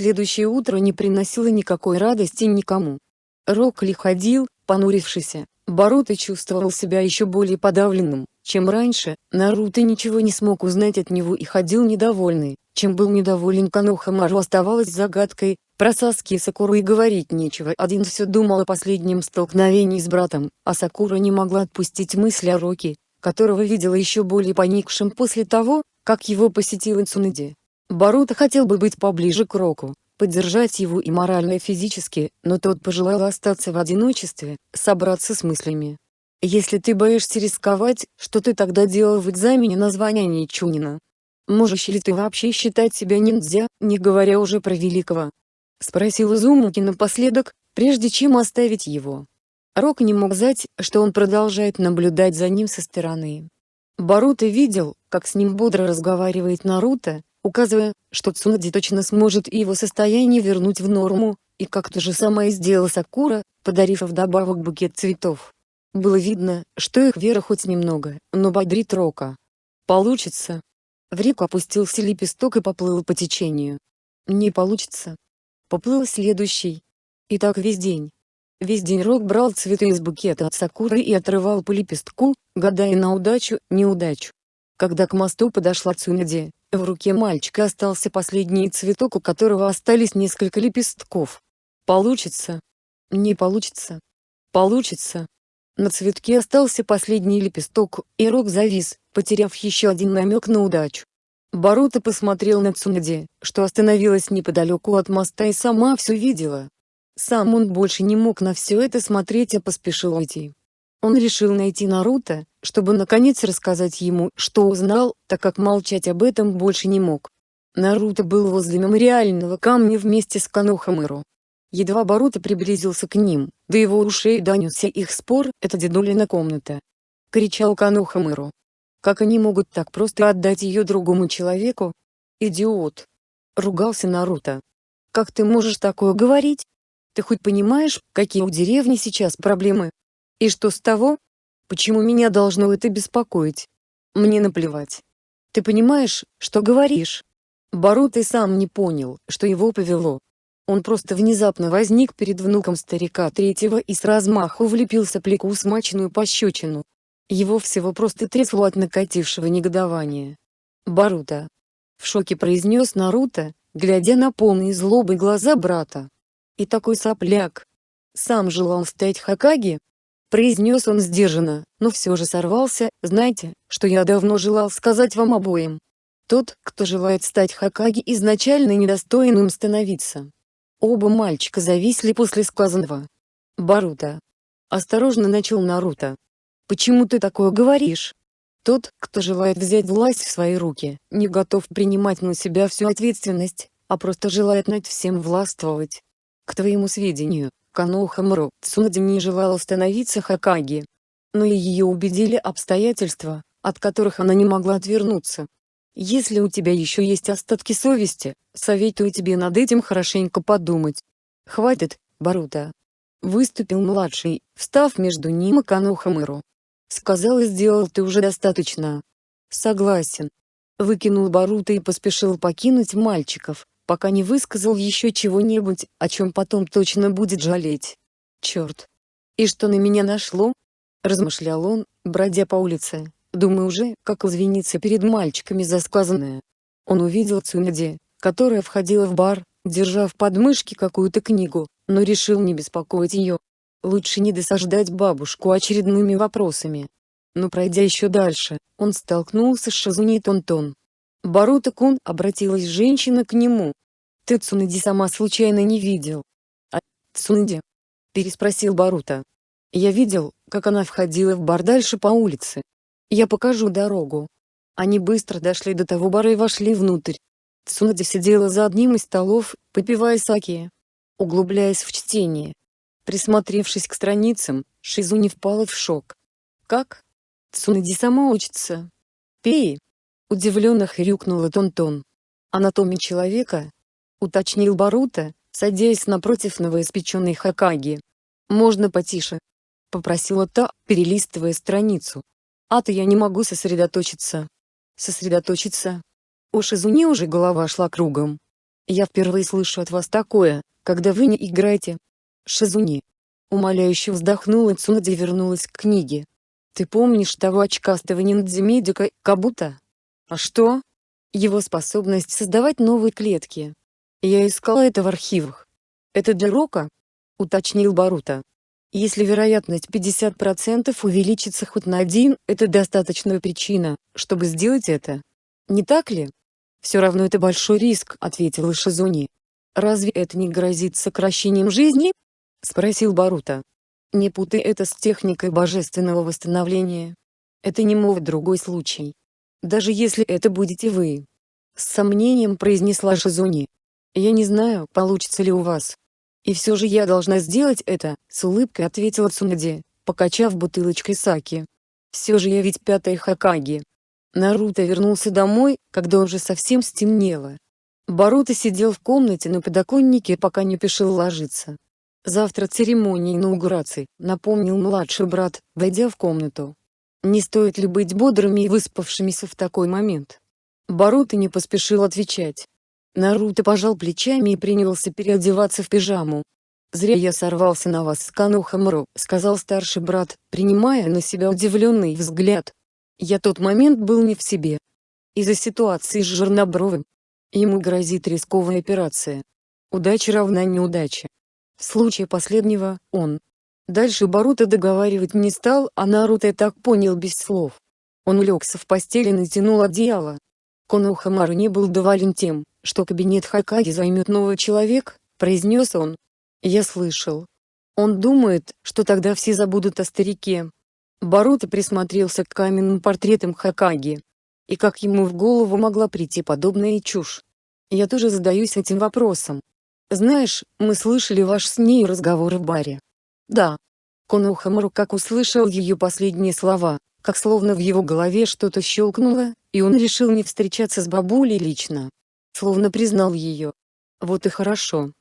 Следующее утро не приносило никакой радости никому. Рокли ходил, понурившийся, Боруто чувствовал себя еще более подавленным, чем раньше, Наруто ничего не смог узнать от него и ходил недовольный, чем был недоволен Канохамару оставалось загадкой, про Саски и Сакуру и говорить нечего. Один все думал о последнем столкновении с братом, а Сакура не могла отпустить мысли о Роки, которого видела еще более поникшим после того, как его посетил Инсунади. Баруто хотел бы быть поближе к Року, поддержать его и морально и физически, но тот пожелал остаться в одиночестве, собраться с мыслями. Если ты боишься рисковать, что ты тогда делал в экзамене на звание Ничунина? Можешь ли ты вообще считать себя ниндзя, не говоря уже про великого? Спросил Изумуки напоследок, прежде чем оставить его. Рок не мог знать, что он продолжает наблюдать за ним со стороны. Боруто видел, как с ним бодро разговаривает Наруто, указывая, что Цунади точно сможет его состояние вернуть в норму, и как то же самое сделала Сакура, подарив вдобавок букет цветов. Было видно, что их вера хоть немного, но бодрит Рока. Получится. В реку опустился лепесток и поплыл по течению. Не получится. Поплыл следующий. И так весь день. Весь день Рок брал цветы из букета от Сакуры и отрывал по лепестку, гадая на удачу, неудачу. Когда к мосту подошла Цунади, в руке мальчика остался последний цветок у которого остались несколько лепестков. Получится. Не получится. Получится. На цветке остался последний лепесток, и Рок завис, потеряв еще один намек на удачу. Боруто посмотрел на Цунади, что остановилась неподалеку от моста и сама все видела. Сам он больше не мог на все это смотреть а поспешил уйти. Он решил найти Наруто, чтобы наконец рассказать ему, что узнал, так как молчать об этом больше не мог. Наруто был возле мемориального камня вместе с Канохамыру. Едва Боруто приблизился к ним, до его ушей донесся их спор «это дедулина комната». Кричал Канохамыру. Как они могут так просто отдать ее другому человеку? Идиот! Ругался Наруто. Как ты можешь такое говорить? Ты хоть понимаешь, какие у деревни сейчас проблемы? И что с того? Почему меня должно это беспокоить? Мне наплевать. Ты понимаешь, что говоришь? Боруто сам не понял, что его повело. Он просто внезапно возник перед внуком старика третьего и с размаху влепил сопляку смачную пощечину. Его всего просто трясло от накатившего негодования. «Боруто!» В шоке произнес Наруто, глядя на полные злобы глаза брата. «И такой сопляк! Сам желал стать Хакаги?» Произнес он сдержанно, но все же сорвался, знаете, что я давно желал сказать вам обоим. Тот, кто желает стать Хакаги изначально недостоин им становиться. Оба мальчика зависли после сказанного. Баруто. Осторожно начал Наруто. Почему ты такое говоришь? Тот, кто желает взять власть в свои руки, не готов принимать на себя всю ответственность, а просто желает над всем властвовать. К твоему сведению, Канохамуру Цунади не желала становиться Хакаги. Но и ее убедили обстоятельства, от которых она не могла отвернуться. Если у тебя еще есть остатки совести, советую тебе над этим хорошенько подумать. Хватит, Барута. Выступил младший, встав между ним и Канухамыру. Сказал и сделал ты уже достаточно. Согласен. Выкинул Барута и поспешил покинуть мальчиков, пока не высказал еще чего-нибудь, о чем потом точно будет жалеть. Черт. И что на меня нашло? Размышлял он, бродя по улице. Думаю уже, как извиниться перед мальчиками за сказанное. Он увидел Цунади, которая входила в бар, держа в подмышке какую-то книгу, но решил не беспокоить ее. Лучше не досаждать бабушку очередными вопросами. Но пройдя еще дальше, он столкнулся с Шизуни Тонтон. Баруто-кун обратилась женщина к нему. «Ты Цунади сама случайно не видел?» «А, Цунади?» – переспросил Баруто. «Я видел, как она входила в бар дальше по улице. Я покажу дорогу. Они быстро дошли до того бара и вошли внутрь. Цунади сидела за одним из столов, попивая саки. Углубляясь в чтение. Присмотревшись к страницам, Шизуни впала в шок. «Как? Цунади сама учится?» «Пей!» Удивленно хрюкнула Тонтон. «Анатомия человека?» Уточнил Барута, садясь напротив новоиспеченной Хакаги. «Можно потише?» Попросила та, перелистывая страницу. А-то я не могу сосредоточиться. Сосредоточиться. У Шизуни уже голова шла кругом. Я впервые слышу от вас такое, когда вы не играете. Шизуни. Умоляюще вздохнула Цунади и вернулась к книге. Ты помнишь того очкастого ниндзя-медика, Кабута? А что? Его способность создавать новые клетки. Я искала это в архивах. Это для Рока? Уточнил Барута. Если вероятность 50% увеличится хоть на один, это достаточная причина, чтобы сделать это. Не так ли? Все равно это большой риск, ответила Шизуни. Разве это не грозит сокращением жизни? Спросил Барута. Не путай это с техникой божественного восстановления. Это не мой другой случай. Даже если это будете вы. С сомнением произнесла Шизуни. Я не знаю, получится ли у вас. И все же я должна сделать это, с улыбкой ответила Цунади, покачав бутылочкой саки. Все же я ведь пятая Хакаги. Наруто вернулся домой, когда уже совсем стемнело. Баруто сидел в комнате на подоконнике пока не пешил ложиться. Завтра церемония инаугурации, напомнил младший брат, войдя в комнату. Не стоит ли быть бодрыми и выспавшимися в такой момент? Баруто не поспешил отвечать. Наруто пожал плечами и принялся переодеваться в пижаму. «Зря я сорвался на вас с Канухамру», — сказал старший брат, принимая на себя удивленный взгляд. Я тот момент был не в себе. Из-за ситуации с Жернобровым. Ему грозит рисковая операция. Удача равна неудаче. В случае последнего, он. Дальше Баруто договаривать не стал, а Наруто так понял без слов. Он улегся в постели и натянул одеяло. Конохамару не был доволен тем, что кабинет Хакаги займет новый человек, произнес он. Я слышал. Он думает, что тогда все забудут о старике. Баруто присмотрелся к каменным портретам Хакаги. И как ему в голову могла прийти подобная чушь? Я тоже задаюсь этим вопросом. Знаешь, мы слышали ваш с ней разговор в баре. Да. Конохамару как услышал ее последние слова, как словно в его голове что-то щелкнуло, и он решил не встречаться с бабулей лично словно признал ее. Вот и хорошо.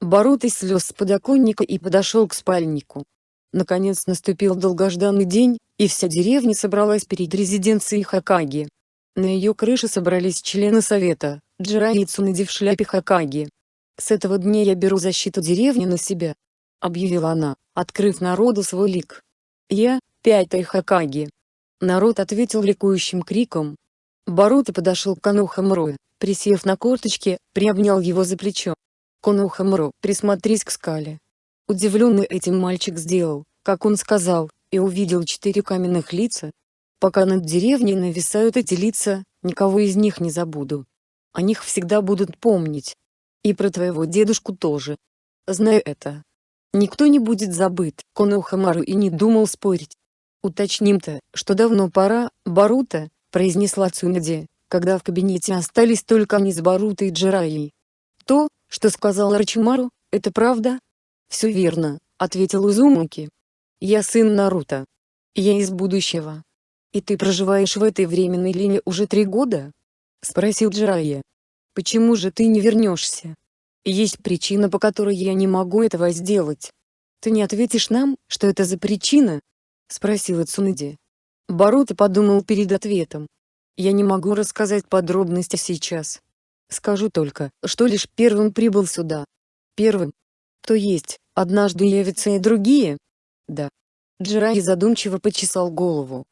Боруто слез с подоконника и подошел к спальнику. Наконец наступил долгожданный день, и вся деревня собралась перед резиденцией Хакаги. На ее крыше собрались члены совета, Джирай и Цунади в шляпе Хакаги. «С этого дня я беру защиту деревни на себя», — объявила она, открыв народу свой лик. «Я — пятая Хакаги». Народ ответил ликующим криком. Боруто подошел к Канухамрою, Присев на корточки, приобнял его за плечо. Конухамро, присмотрись к скале. Удивленный этим мальчик сделал, как он сказал, и увидел четыре каменных лица. Пока над деревней нависают эти лица, никого из них не забуду. О них всегда будут помнить. И про твоего дедушку тоже. Знаю это. Никто не будет забыт, Конухамару и не думал спорить. Уточним-то, что давно пора, Барута, произнесла Цунади, когда в кабинете остались только они с Барутой и Джираей. «То, что сказал Рачимару, это правда?» «Все верно», — ответил Узумуки. «Я сын Наруто. Я из будущего. И ты проживаешь в этой временной линии уже три года?» — спросил Джирайя. «Почему же ты не вернешься? Есть причина, по которой я не могу этого сделать. Ты не ответишь нам, что это за причина?» — спросила Цунади. Баруто подумал перед ответом. Я не могу рассказать подробности сейчас. Скажу только, что лишь первым прибыл сюда. Первым. То есть, однажды явятся и другие? Да. Джирай задумчиво почесал голову.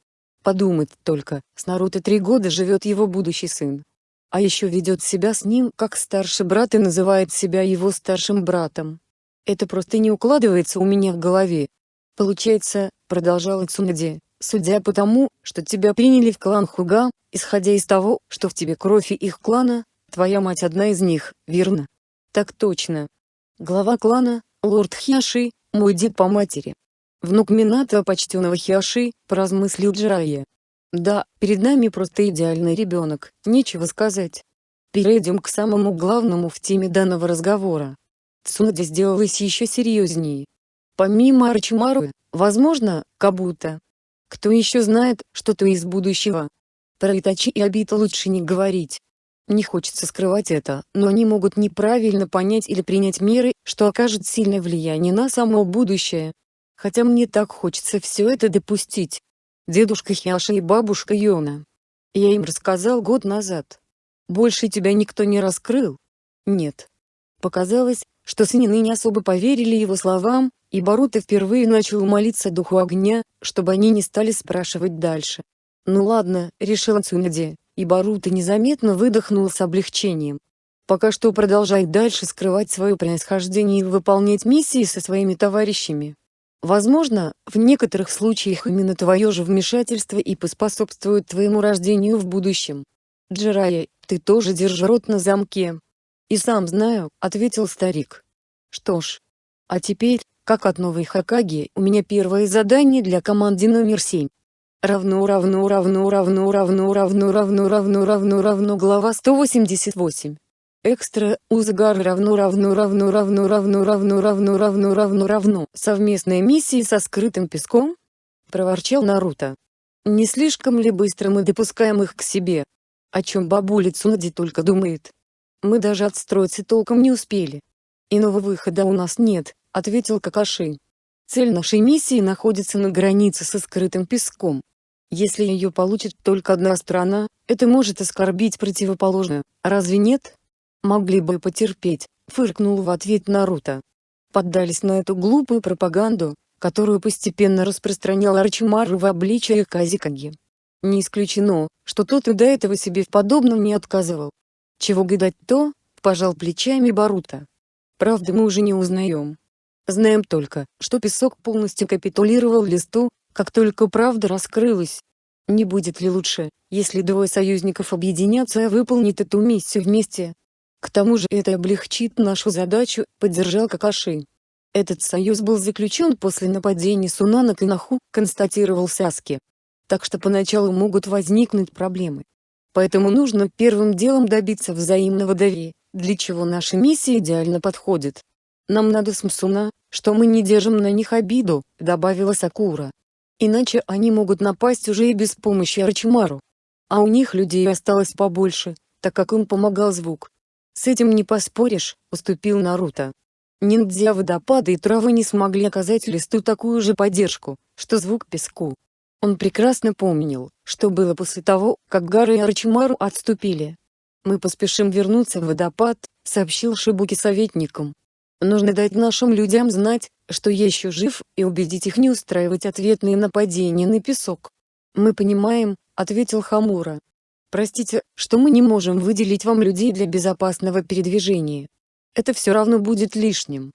Подумать только, с Наруто три года живет его будущий сын. А еще ведет себя с ним как старший брат и называет себя его старшим братом. Это просто не укладывается у меня в голове. Получается, продолжала Цунади, судя по тому, что тебя приняли в клан Хуга, исходя из того, что в тебе кровь и их клана, твоя мать одна из них, верно? Так точно. Глава клана, лорд Хиаши, мой дед по матери. Внук Минато почтенного Хиаши, поразмыслил Джирайя. Да, перед нами просто идеальный ребенок, нечего сказать. Перейдем к самому главному в теме данного разговора. Цунади сделалась еще серьезнее. Помимо Арчимару, возможно, Кабута. Кто еще знает, что ты из будущего? Про Итачи и Обита лучше не говорить. Не хочется скрывать это, но они могут неправильно понять или принять меры, что окажет сильное влияние на само будущее. Хотя мне так хочется все это допустить. Дедушка Хиаша и бабушка Йона. Я им рассказал год назад. Больше тебя никто не раскрыл. Нет. Показалось, что свинины не особо поверили его словам, и Боруто впервые начал молиться духу огня, чтобы они не стали спрашивать дальше. Ну ладно, решила Цунади, и Боруто незаметно выдохнул с облегчением. Пока что продолжай дальше скрывать свое происхождение и выполнять миссии со своими товарищами. Возможно, в некоторых случаях именно твое же вмешательство и поспособствует твоему рождению в будущем. Джирая, ты тоже держи рот на замке. И сам знаю, ответил старик. Что ж. А теперь, как от новой Хакаги, у меня первое задание для команды номер 7. Равно равно равно равно равно равно равно равно равно равно глава 188. Экстра, Узгар равно равно равно равно равно равно равно равно равно равно совместная миссия со скрытым песком? Проворчал Наруто. Не слишком ли быстро мы допускаем их к себе? О чем бабуля Цунади только думает. Мы даже отстроиться толком не успели. Иного выхода у нас нет, ответил Какаши. Цель нашей миссии находится на границе со скрытым песком. Если ее получит только одна страна, это может оскорбить противоположную, разве нет? Могли бы потерпеть, фыркнул в ответ Наруто. Поддались на эту глупую пропаганду, которую постепенно распространял Арчимару в обличии Казикаги. Не исключено, что тот и до этого себе в подобном не отказывал. Чего гадать то, пожал плечами Барута. Правда мы уже не узнаем. Знаем только, что песок полностью капитулировал листу, как только правда раскрылась. Не будет ли лучше, если двое союзников объединятся и выполнят эту миссию вместе? К тому же это облегчит нашу задачу, поддержал Какаши. Этот союз был заключен после нападения Суна на Канаху, констатировал Саски. Так что поначалу могут возникнуть проблемы. Поэтому нужно первым делом добиться взаимного доверия, для чего наша миссия идеально подходит. Нам надо с Мсуна, что мы не держим на них обиду, добавила Сакура. Иначе они могут напасть уже и без помощи Арчимару. А у них людей осталось побольше, так как им помогал звук. С этим не поспоришь, уступил Наруто. Ниндзя водопады и травы не смогли оказать листу такую же поддержку, что звук песку. Он прекрасно помнил, что было после того, как Гары и Арчимару отступили. «Мы поспешим вернуться в водопад», — сообщил Шибуки советникам. «Нужно дать нашим людям знать, что я еще жив, и убедить их не устраивать ответные нападения на песок». «Мы понимаем», — ответил Хамура. Простите, что мы не можем выделить вам людей для безопасного передвижения. Это все равно будет лишним.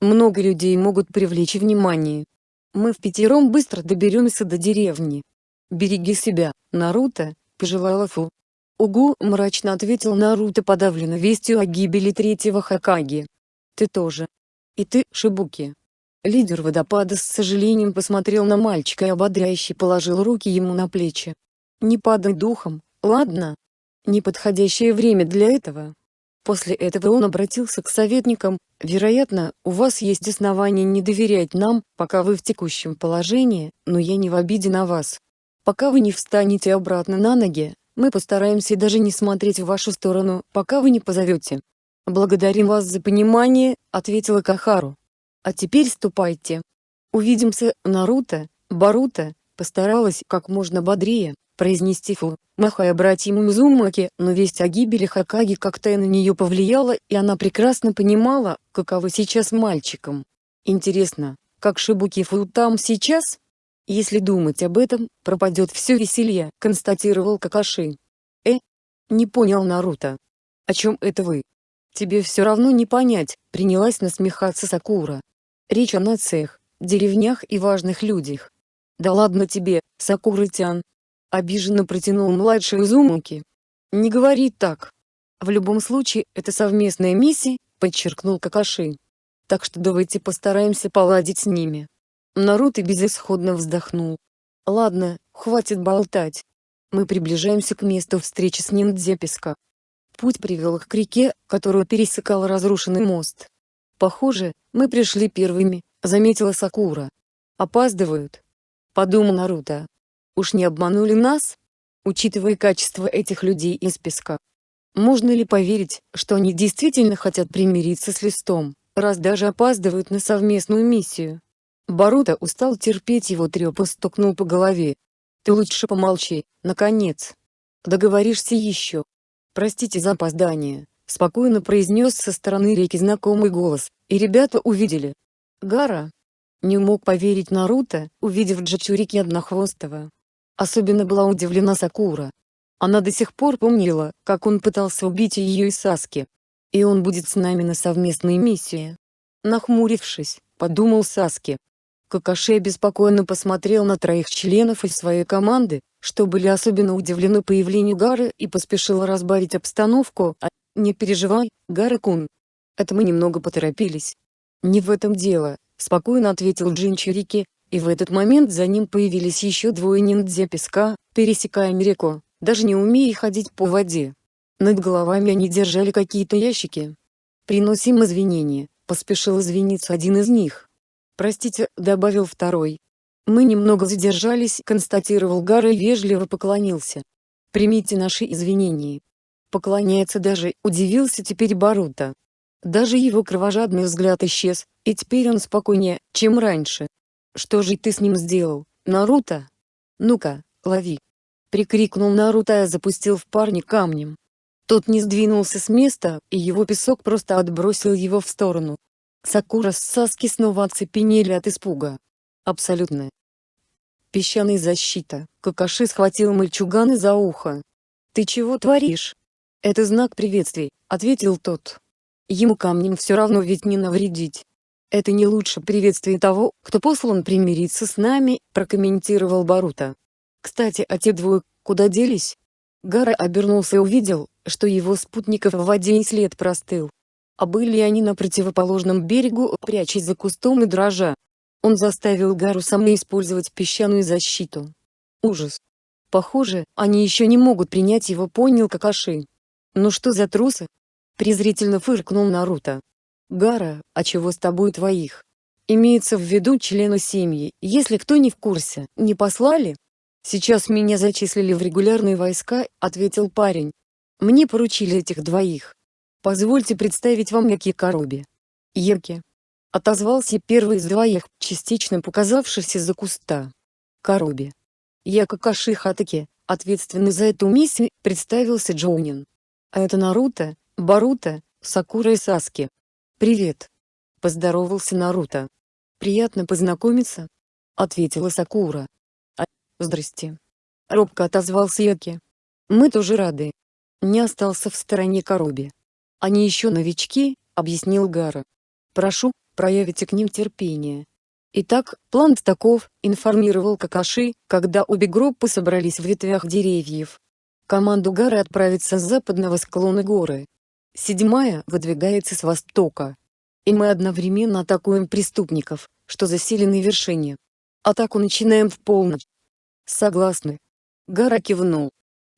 Много людей могут привлечь внимание. Мы в пятером быстро доберемся до деревни. Береги себя, Наруто, пожелала Фу. Угу, мрачно ответил Наруто подавленно вестью о гибели третьего Хакаги. Ты тоже. И ты, Шибуки. Лидер водопада с сожалением посмотрел на мальчика и ободряюще положил руки ему на плечи. Не падай духом, Ладно. Неподходящее время для этого. После этого он обратился к советникам, вероятно, у вас есть основания не доверять нам, пока вы в текущем положении, но я не в обиде на вас. Пока вы не встанете обратно на ноги, мы постараемся даже не смотреть в вашу сторону, пока вы не позовете. «Благодарим вас за понимание», — ответила Кахару. «А теперь ступайте. Увидимся, Наруто, Баруто», — постаралась как можно бодрее произнести фу, махая братьям Музумаки, но весть о гибели Хакаги как-то на нее повлияла, и она прекрасно понимала, каково сейчас мальчиком. Интересно, как Шибуки Фу там сейчас? Если думать об этом, пропадет все веселье, констатировал Какаши. Э? Не понял Наруто. О чем это вы? Тебе все равно не понять, принялась насмехаться Сакура. Речь о нациях, деревнях и важных людях. Да ладно тебе, Сакура-тян, Обиженно протянул младший Узумаки. Не говори так. В любом случае, это совместная миссия, подчеркнул Какаши. Так что давайте постараемся поладить с ними. Наруто безысходно вздохнул. Ладно, хватит болтать. Мы приближаемся к месту встречи с ниндзя Путь привел их к реке, которую пересекал разрушенный мост. Похоже, мы пришли первыми, заметила Сакура. Опаздывают. Подумал Наруто. Уж не обманули нас? Учитывая качество этих людей из песка. Можно ли поверить, что они действительно хотят примириться с листом, раз даже опаздывают на совместную миссию? Барута устал терпеть его треп и стукнул по голове. Ты лучше помолчи, наконец. Договоришься еще. Простите за опоздание, спокойно произнес со стороны реки знакомый голос, и ребята увидели. Гара. Не мог поверить Наруто, увидев Джачурики Однохвостого. Особенно была удивлена Сакура. Она до сих пор помнила, как он пытался убить ее и Саски. И он будет с нами на совместной миссии. Нахмурившись, подумал Саски. Какаши беспокойно посмотрел на троих членов из своей команды, что были особенно удивлены появлению Гары и поспешил разбавить обстановку, а «Не переживай, Гара-кун. Это мы немного поторопились». «Не в этом дело», — спокойно ответил Джинчурики, и в этот момент за ним появились еще двое ниндзя песка, пересекая реку, даже не умея ходить по воде. Над головами они держали какие-то ящики. «Приносим извинения», — поспешил извиниться один из них. «Простите», — добавил второй. «Мы немного задержались», — констатировал Гара и вежливо поклонился. «Примите наши извинения». Поклоняется даже, удивился теперь Барута. Даже его кровожадный взгляд исчез, и теперь он спокойнее, чем раньше. «Что же ты с ним сделал, Наруто? Ну-ка, лови!» Прикрикнул Наруто и запустил в парня камнем. Тот не сдвинулся с места, и его песок просто отбросил его в сторону. Сакура с Саски снова оцепенели от испуга. Абсолютно. Песчаная защита. Какаши схватил мальчугана за ухо. «Ты чего творишь?» «Это знак приветствий», — ответил тот. «Ему камнем все равно ведь не навредить». «Это не лучше приветствие того, кто послан примириться с нами», — прокомментировал Барута. «Кстати, а те двое, куда делись?» Гара обернулся и увидел, что его спутников в воде и след простыл. А были они на противоположном берегу, прячась за кустом и дрожа. Он заставил Гару сама использовать песчаную защиту. Ужас. Похоже, они еще не могут принять его понял Какаши. «Ну что за трусы?» Презрительно фыркнул Наруто. «Гара, а чего с тобой твоих?» Имеется в виду члены семьи, если кто не в курсе, не послали? Сейчас меня зачислили в регулярные войска, ответил парень. Мне поручили этих двоих. Позвольте представить вам Яки Короби. Яки. Отозвался первый из двоих, частично показавшийся за куста. Короби. Я Какаши Хатаки, ответственный за эту миссию, представился Джоунин. А это Наруто, Баруто, Сакура и Саски. «Привет!» – поздоровался Наруто. «Приятно познакомиться», – ответила Сакура. «А, здрасте!» – робко отозвался Яки. «Мы тоже рады». Не остался в стороне Коруби. «Они еще новички», — объяснил Гара. «Прошу, проявите к ним терпение». Итак, план таков, информировал Какаши, когда обе группы собрались в ветвях деревьев. Команду Гары отправится с западного склона горы. Седьмая выдвигается с востока. И мы одновременно атакуем преступников, что засели на вершине. Атаку начинаем в полночь. Согласны. Гара кивнул.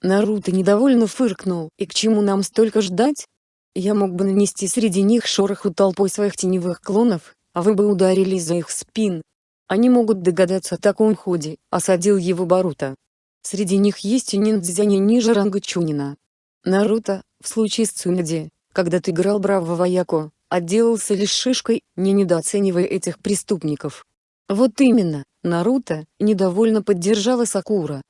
Наруто недовольно фыркнул, и к чему нам столько ждать? Я мог бы нанести среди них шороху толпой своих теневых клонов, а вы бы ударились за их спин. Они могут догадаться о таком ходе, осадил его Баруто. Среди них есть и ниндзя не ниже ранга Чунина. Наруто, в случае с Цунади, когда ты играл Браво Вояко, отделался лишь шишкой, не недооценивая этих преступников. Вот именно, Наруто, недовольно поддержала Сакура.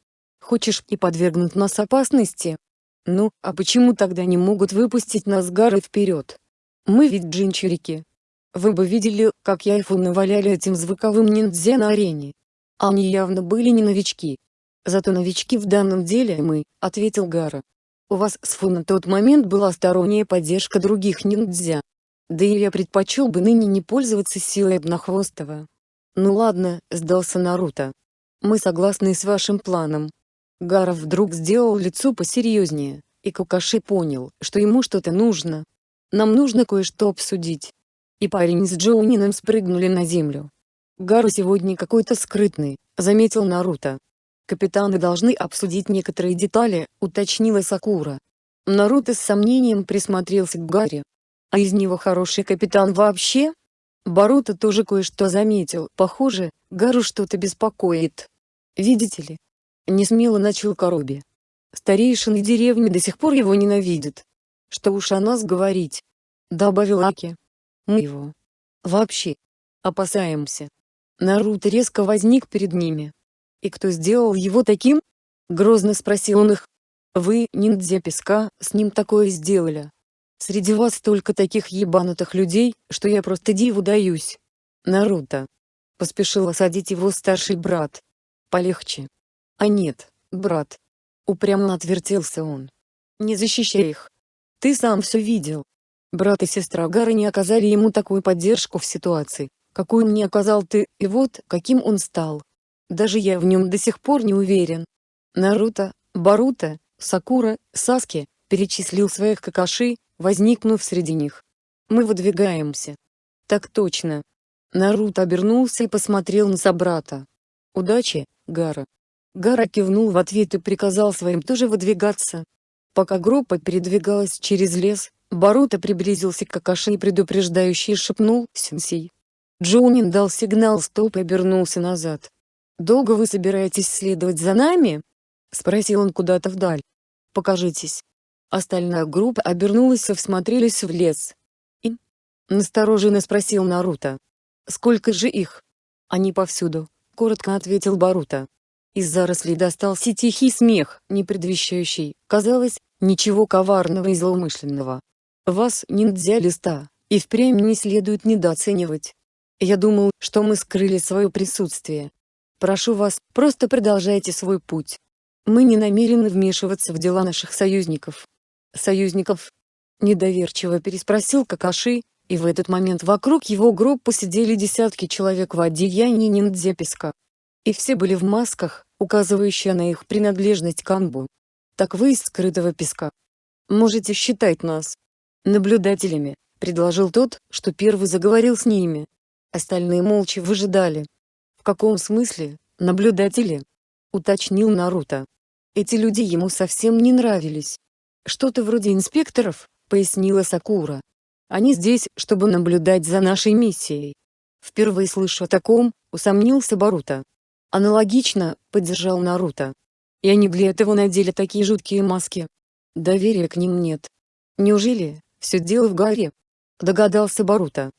Хочешь и подвергнуть нас опасности? Ну, а почему тогда не могут выпустить нас горы вперед? Мы ведь джинчурики. Вы бы видели, как я и Фу наваляли этим звуковым ниндзя на арене. Они явно были не новички, Зато новички в данном деле мы, ответил Гара. У вас с Фу на тот момент была сторонняя поддержка других ниндзя. Да и я предпочел бы ныне не пользоваться силой Обнахвостого. Ну ладно, сдался Наруто. Мы согласны с вашим планом. Гара вдруг сделал лицо посерьезнее, и Кукаши понял, что ему что-то нужно. Нам нужно кое-что обсудить. И парень с Джоунином спрыгнули на землю. Гару сегодня какой-то скрытный, заметил Наруто. Капитаны должны обсудить некоторые детали, уточнила Сакура. Наруто с сомнением присмотрелся к Гарри. А из него хороший капитан вообще? Баруто тоже кое-что заметил. Похоже, Гару что-то беспокоит. Видите ли? Несмело начал Короби. Старейшины деревни до сих пор его ненавидят. Что уж о нас говорить. Добавил Аки. Мы его. Вообще. Опасаемся. Наруто резко возник перед ними. «И кто сделал его таким?» — грозно спросил он их. «Вы, ниндзя песка, с ним такое сделали». Среди вас столько таких ебанутых людей, что я просто диву даюсь. Наруто. Поспешил осадить его старший брат. Полегче. А нет, брат. Упрямо отвертелся он. Не защищай их. Ты сам все видел. Брат и сестра Гара не оказали ему такую поддержку в ситуации, какую мне оказал ты, и вот, каким он стал. Даже я в нем до сих пор не уверен. Наруто, Баруто, Сакура, Саски, перечислил своих какаши, возникнув среди них. Мы выдвигаемся. Так точно. Наруто обернулся и посмотрел на собрата. Удачи, Гара. Гара кивнул в ответ и приказал своим тоже выдвигаться. Пока группа передвигалась через лес, Баруто приблизился к Какаши и предупреждающе шепнул «Сенсей». Джоунин дал сигнал «Стоп» и обернулся назад. «Долго вы собираетесь следовать за нами?» — спросил он куда-то вдаль. «Покажитесь». Остальная группа обернулась и всмотрелись в лес. «И?» — настороженно спросил Наруто. «Сколько же их?» «Они повсюду», — коротко ответил Баруто. Из зарослей достался тихий смех, не предвещающий, казалось, ничего коварного и злоумышленного. Вас, ниндзя листа, и впрямь не следует недооценивать. Я думал, что мы скрыли свое присутствие. Прошу вас, просто продолжайте свой путь. Мы не намерены вмешиваться в дела наших союзников. Союзников? Недоверчиво переспросил Какаши, и в этот момент вокруг его группы сидели десятки человек в одеянии ниндзя-песка. И все были в масках, указывающие на их принадлежность к Анбу. Так вы из скрытого песка. Можете считать нас наблюдателями, предложил тот, что первый заговорил с ними. Остальные молча выжидали. В каком смысле, наблюдатели? Уточнил Наруто. Эти люди ему совсем не нравились. Что-то вроде инспекторов, пояснила Сакура. Они здесь, чтобы наблюдать за нашей миссией. Впервые слышу о таком, усомнился Баруто. Аналогично, поддержал Наруто. И они для этого надели такие жуткие маски. Доверия к ним нет. Неужели, все дело в горе? Догадался Баруто.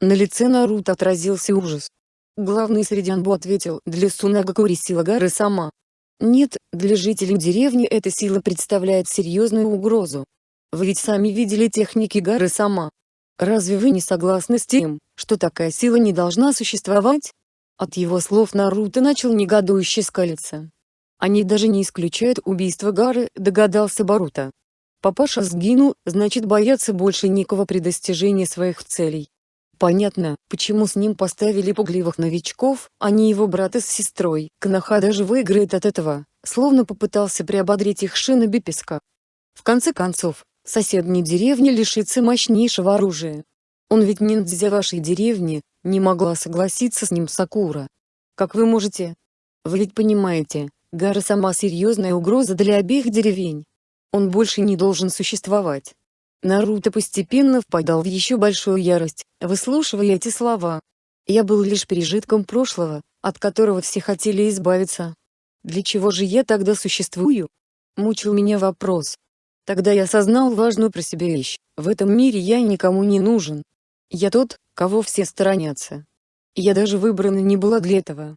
На лице Наруто отразился ужас. Главный среди Анбу ответил, для Сунагакури сила горы сама. Нет, для жителей деревни эта сила представляет серьезную угрозу. Вы ведь сами видели техники горы сама. Разве вы не согласны с тем, что такая сила не должна существовать? От его слов Наруто начал негодующе скалиться. Они даже не исключают убийство Гары, догадался Баруто. Папаша сгинул, значит бояться больше никого при достижении своих целей. Понятно, почему с ним поставили пугливых новичков, а не его брата с сестрой. Кнаха даже выиграет от этого, словно попытался приободрить их шиноби песка. В конце концов, соседней деревни лишится мощнейшего оружия. Он ведь ниндзя вашей деревни, не могла согласиться с ним Сакура. Как вы можете? Вы ведь понимаете, Гара сама серьезная угроза для обеих деревень. Он больше не должен существовать. Наруто постепенно впадал в еще большую ярость, выслушивая эти слова. Я был лишь пережитком прошлого, от которого все хотели избавиться. Для чего же я тогда существую? Мучил меня вопрос. Тогда я осознал важную про себя вещь. В этом мире я никому не нужен. Я тот, кого все сторонятся. Я даже выбрана не была для этого.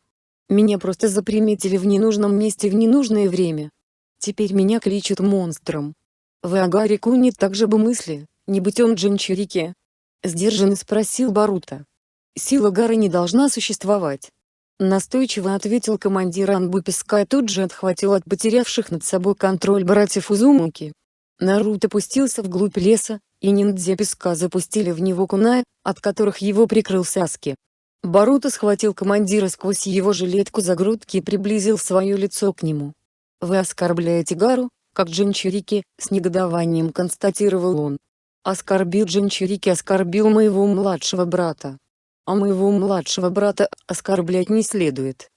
Меня просто заприметили в ненужном месте в ненужное время. Теперь меня кличут монстром. В Агаре Куни также бы мысли, не быть он Джинчурики. Сдержанно спросил Барута. Сила Гары не должна существовать. Настойчиво ответил командир Анбу Песка и тут же отхватил от потерявших над собой контроль братьев Узумуки. Наруто пустился вглубь леса, и ниндзя Песка запустили в него кунай, от которых его прикрыл Саски. Баруто схватил командира сквозь его жилетку за грудки и приблизил свое лицо к нему. «Вы оскорбляете Гару, как Джинчурики, с негодованием констатировал он. Оскорбил Джинчурики оскорбил моего младшего брата. А моего младшего брата оскорблять не следует.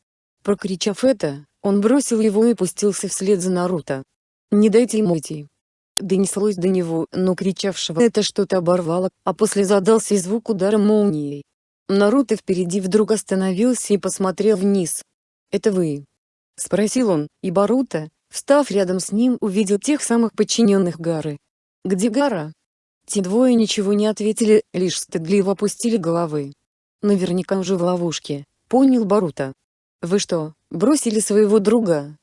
Прокричав это, он бросил его и пустился вслед за Наруто. «Не дайте ему идти!» Донеслось до него, но кричавшего это что-то оборвало, а после задался звук удара молнией. Наруто впереди вдруг остановился и посмотрел вниз. «Это вы?» — спросил он, и Баруто, Встав рядом с ним увидел тех самых подчиненных Гары. «Где Гара?» Те двое ничего не ответили, лишь стыдливо опустили головы. Наверняка уже в ловушке, понял Барута. «Вы что, бросили своего друга?»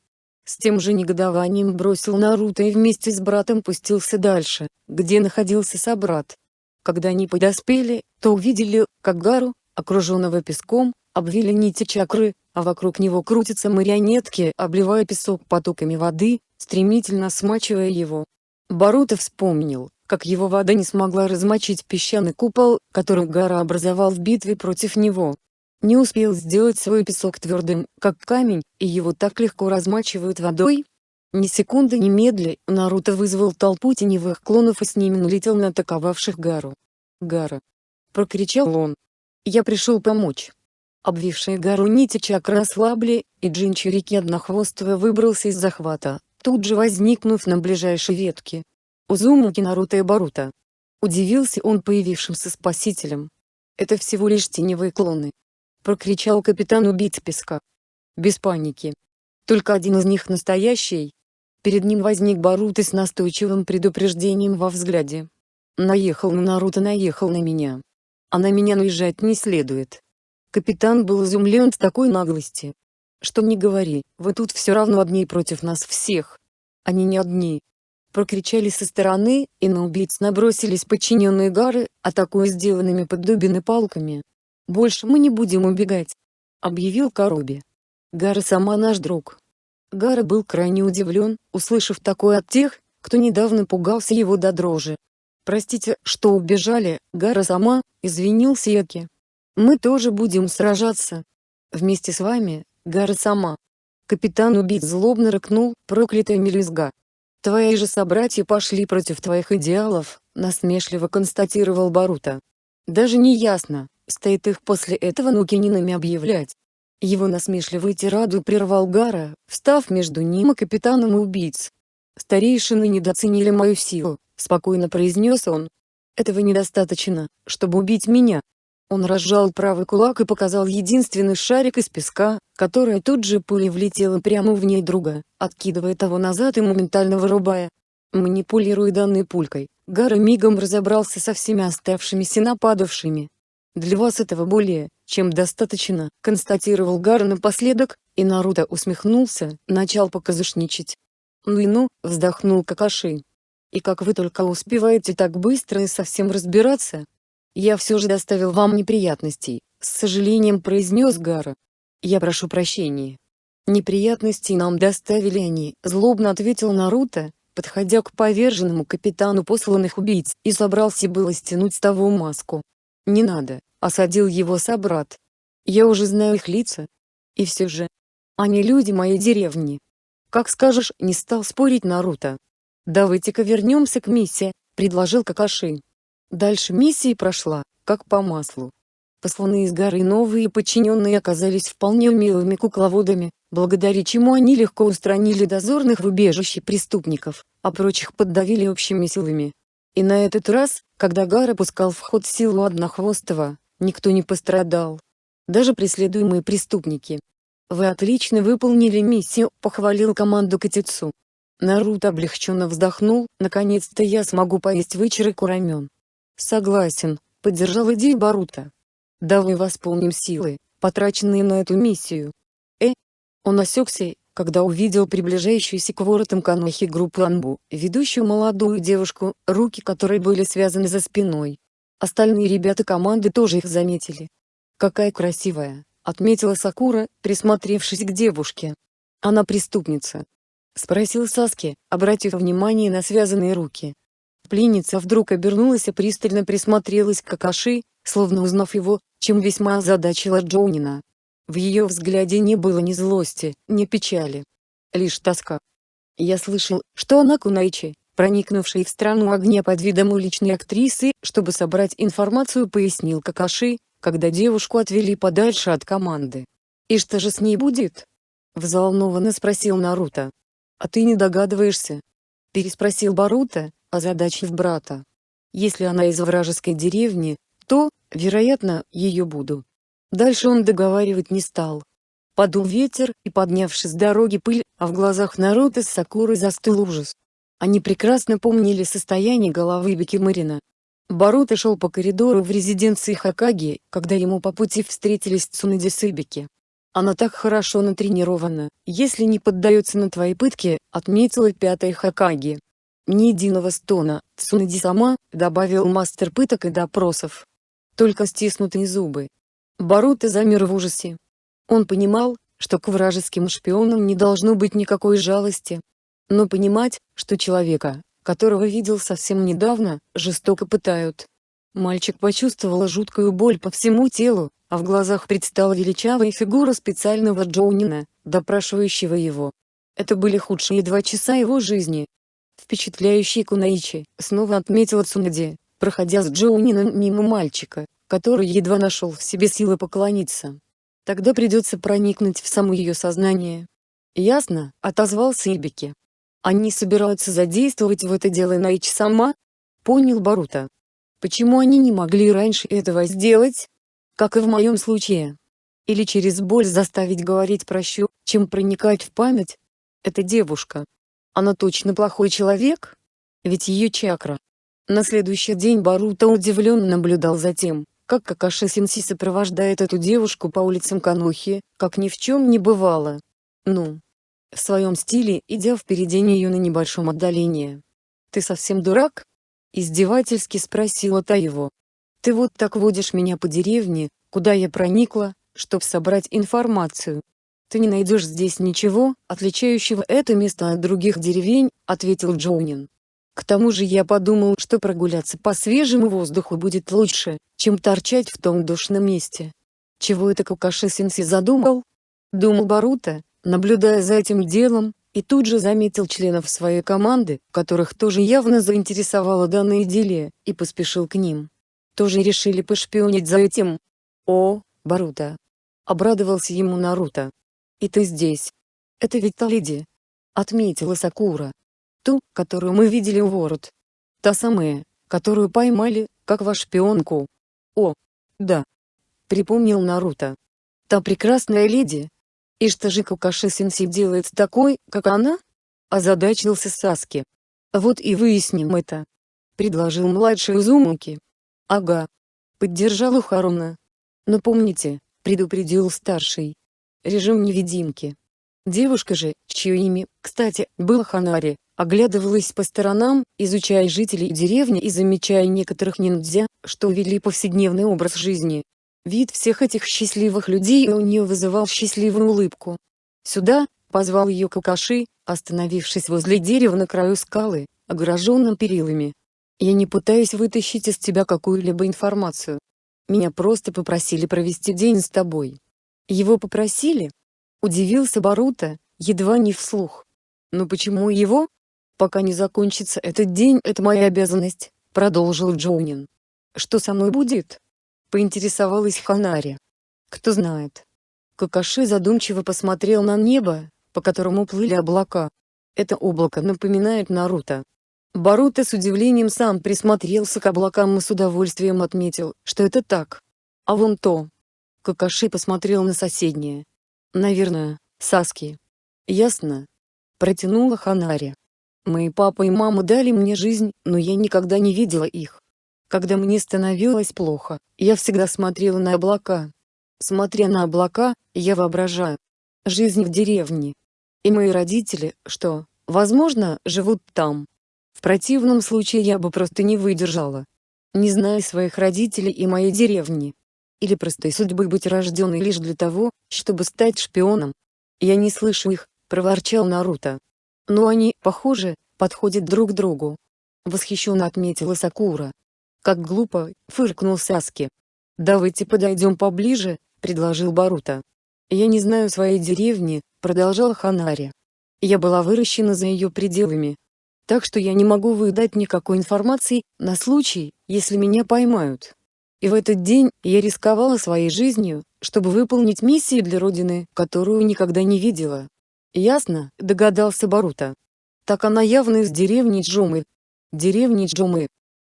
С тем же негодованием бросил Наруто и вместе с братом пустился дальше, где находился собрат. Когда они подоспели, то увидели, как Гару, окруженного песком, обвили нити чакры, а вокруг него крутятся марионетки, обливая песок потоками воды, стремительно смачивая его. Баруто вспомнил, как его вода не смогла размочить песчаный купол, который Гара образовал в битве против него. Не успел сделать свой песок твердым, как камень, и его так легко размачивают водой? Ни секунды ни медля, Наруто вызвал толпу теневых клонов и с ними налетел на атаковавших Гару. «Гара!» — прокричал он. «Я пришел помочь!» Обвившие гору нити чакры ослабли, и Джинчурики однохвостого выбрался из захвата, тут же возникнув на ближайшей ветке. Узумаки Наруто и Баруто. Удивился он появившимся спасителем. «Это всего лишь теневые клоны!» Прокричал капитан убийц песка. Без паники. Только один из них настоящий. Перед ним возник Баруто с настойчивым предупреждением во взгляде. Наехал на Наруто наехал на меня. А на меня наезжать не следует. Капитан был изумлен с такой наглости. Что не говори, вы тут все равно одни против нас всех. Они не одни. Прокричали со стороны, и на убийц набросились подчиненные Гары, атакуя сделанными под дубины палками. «Больше мы не будем убегать», — объявил Коруби. Гара сама наш друг. Гара был крайне удивлен, услышав такое от тех, кто недавно пугался его до дрожи. «Простите, что убежали, Гара сама», — извинился Яки. Мы тоже будем сражаться. Вместе с вами, Гара сама. Капитан убит злобно рыкнул, проклятая мелюзга. Твои же собратья пошли против твоих идеалов, насмешливо констатировал Барута. Даже не ясно, стоит их после этого Нукининами объявлять. Его насмешливый тираду прервал Гара, встав между ним и капитаном убийц. «Старейшины недооценили мою силу», — спокойно произнес он. «Этого недостаточно, чтобы убить меня. Он разжал правый кулак и показал единственный шарик из песка, которая тут же пулей влетела прямо в ней друга, откидывая того назад и моментально вырубая. Манипулируя данной пулькой, Гара мигом разобрался со всеми оставшимися нападавшими. «Для вас этого более, чем достаточно», — констатировал Гара напоследок, и Наруто усмехнулся, начал показушничать. «Ну и ну», — вздохнул Какаши. «И как вы только успеваете так быстро и совсем разбираться?» «Я все же доставил вам неприятностей», — с сожалением произнес Гара. «Я прошу прощения». «Неприятностей нам доставили они», — злобно ответил Наруто, подходя к поверженному капитану посланных убийц, и собрался было стянуть с того маску. «Не надо», — осадил его собрат. «Я уже знаю их лица. И все же. Они люди моей деревни». «Как скажешь», — не стал спорить Наруто. «Давайте-ка вернемся к миссии», — предложил Какаши. Дальше миссия прошла, как по маслу. Посланные из горы новые подчиненные оказались вполне умелыми кукловодами, благодаря чему они легко устранили дозорных в убежище преступников, а прочих поддавили общими силами. И на этот раз, когда Гара пускал в ход силу Однохвостого, никто не пострадал. Даже преследуемые преступники. «Вы отлично выполнили миссию», — похвалил команду Катицу. Наруто облегченно вздохнул, наконец-то я смогу поесть вычерок рамен. Согласен, поддержал идею Барута. Давай восполним силы, потраченные на эту миссию. Э? Он осекся, когда увидел приближающуюся к воротам Канохи группу Анбу, ведущую молодую девушку, руки которой были связаны за спиной. Остальные ребята команды тоже их заметили. «Какая красивая», — отметила Сакура, присмотревшись к девушке. «Она преступница?» — спросил Саски, обратив внимание на связанные руки. Пленница вдруг обернулась и пристально присмотрелась к Какаши, словно узнав его, чем весьма озадачила Джоунина. В ее взгляде не было ни злости, ни печали. Лишь тоска. Я слышал, что она Кунайчи, проникнувший в страну огня под видом уличной актрисы, чтобы собрать информацию пояснил Какаши, когда девушку отвели подальше от команды. «И что же с ней будет?» — взволнованно спросил Наруто. «А ты не догадываешься?» — переспросил Баруто, озадачив брата. Если она из вражеской деревни, то, вероятно, ее буду. Дальше он договаривать не стал. Подул ветер, и поднявшись с дороги пыль, а в глазах Наруто с Сакурой застыл ужас. Они прекрасно помнили состояние головы Бикимарина. Баруто шел по коридору в резиденции Хакаги, когда ему по пути встретились Цунэди с Ибики. Она так хорошо натренирована, если не поддается на твои пытки, отметила пятая Хакаги. Ни единого стона, Цунади сама, добавил мастер пыток и допросов. Только стиснутые зубы. Баруто замер в ужасе. Он понимал, что к вражеским шпионам не должно быть никакой жалости. Но понимать, что человека, которого видел совсем недавно, жестоко пытают. Мальчик почувствовал жуткую боль по всему телу, а в глазах предстала величавая фигура специального Джоунина, допрашивающего его. Это были худшие два часа его жизни. Впечатляющий Кунаичи, снова отметила Цунади, проходя с Джоунином мимо мальчика, который едва нашел в себе силы поклониться. Тогда придется проникнуть в само ее сознание. «Ясно», — отозвался Ибики. «Они собираются задействовать в это дело Наичи сама?» Понял Барута. Почему они не могли раньше этого сделать? Как и в моем случае. Или через боль заставить говорить прощу, чем проникать в память? Эта девушка. Она точно плохой человек? Ведь ее чакра. На следующий день Барута удивленно наблюдал за тем, как Какаши Синси сопровождает эту девушку по улицам Канухи, как ни в чем не бывало. Ну. В своем стиле, идя впереди нее на небольшом отдалении. «Ты совсем дурак?» Издевательски спросила та его. «Ты вот так водишь меня по деревне, куда я проникла, чтоб собрать информацию. Ты не найдешь здесь ничего, отличающего это место от других деревень», — ответил Джоунин. «К тому же я подумал, что прогуляться по свежему воздуху будет лучше, чем торчать в том душном месте». «Чего это Кукаши Синси задумал?» Думал Барута, наблюдая за этим делом, и тут же заметил членов своей команды, которых тоже явно заинтересовала данная идиллия, и поспешил к ним. Тоже решили пошпионить за этим. «О, Барута!» Обрадовался ему Наруто. «И ты здесь. Это ведь та леди?» Отметила Сакура. «Ту, которую мы видели у ворот. Та самая, которую поймали, как ваш шпионку». «О, да!» Припомнил Наруто. «Та прекрасная леди, и что же Кукаши-сенсей делает такой, как она? Озадачился Саски. Вот и выясним это. Предложил младший Узумуки. Ага. Поддержал Харуна. Но помните, предупредил старший. Режим невидимки. Девушка же, чье имя, кстати, было Ханари, оглядывалась по сторонам, изучая жителей деревни и замечая некоторых ниндзя, что вели повседневный образ жизни. Вид всех этих счастливых людей у нее вызывал счастливую улыбку. «Сюда!» — позвал ее Какаши, остановившись возле дерева на краю скалы, огороженном перилами. «Я не пытаюсь вытащить из тебя какую-либо информацию. Меня просто попросили провести день с тобой». «Его попросили?» — удивился Барута, едва не вслух. «Но почему его?» «Пока не закончится этот день, это моя обязанность», — продолжил Джоунин. «Что со мной будет?» Поинтересовалась Ханари. Кто знает. Какаши задумчиво посмотрел на небо, по которому плыли облака. Это облако напоминает Наруто. Баруто с удивлением сам присмотрелся к облакам и с удовольствием отметил, что это так. А вон то. Какаши посмотрел на соседнее. Наверное, Саски. Ясно. Протянула Ханари. Мои папа и мама дали мне жизнь, но я никогда не видела их. Когда мне становилось плохо, я всегда смотрела на облака. Смотря на облака, я воображаю. Жизнь в деревне. И мои родители, что, возможно, живут там. В противном случае я бы просто не выдержала. Не зная своих родителей и моей деревни. Или простой судьбы быть рожденной лишь для того, чтобы стать шпионом. Я не слышу их, проворчал Наруто. Но они, похоже, подходят друг другу. Восхищенно отметила Сакура. Как глупо, фыркнул Саски. «Давайте подойдем поближе», — предложил Барута. «Я не знаю своей деревни», — продолжал Ханари. «Я была выращена за ее пределами. Так что я не могу выдать никакой информации, на случай, если меня поймают. И в этот день я рисковала своей жизнью, чтобы выполнить миссию для Родины, которую никогда не видела. Ясно, догадался Барута. Так она явно из деревни Джомы. Деревни Джомы,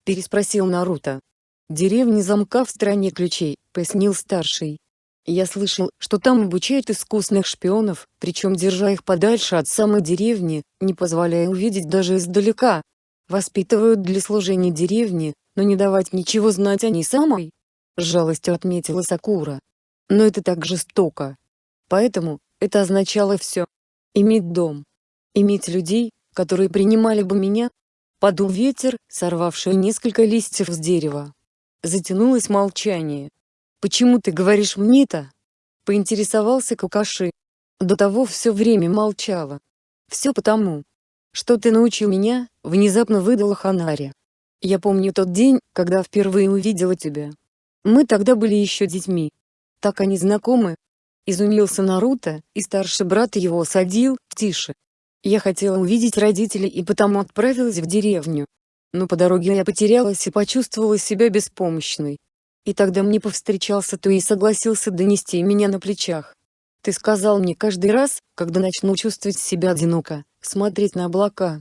переспросил Наруто. «Деревни замка в стране ключей», — пояснил старший. «Я слышал, что там обучают искусных шпионов, причем держа их подальше от самой деревни, не позволяя увидеть даже издалека. Воспитывают для служения деревни, но не давать ничего знать о ней самой». С жалостью отметила Сакура. «Но это так жестоко». Поэтому, это означало все. Иметь дом. Иметь людей, которые принимали бы меня. Подул ветер, сорвавший несколько листьев с дерева. Затянулось молчание. «Почему ты говоришь мне это?» Поинтересовался Кукаши. До того все время молчала. «Все потому, что ты научил меня», — внезапно выдала Ханари. «Я помню тот день, когда впервые увидела тебя. Мы тогда были еще детьми. Так они знакомы?» Изумился Наруто, и старший брат его осадил, «Тише. Я хотела увидеть родителей и потому отправилась в деревню. Но по дороге я потерялась и почувствовала себя беспомощной. И тогда мне повстречался ты и согласился донести меня на плечах. Ты сказал мне каждый раз, когда начну чувствовать себя одиноко, смотреть на облака.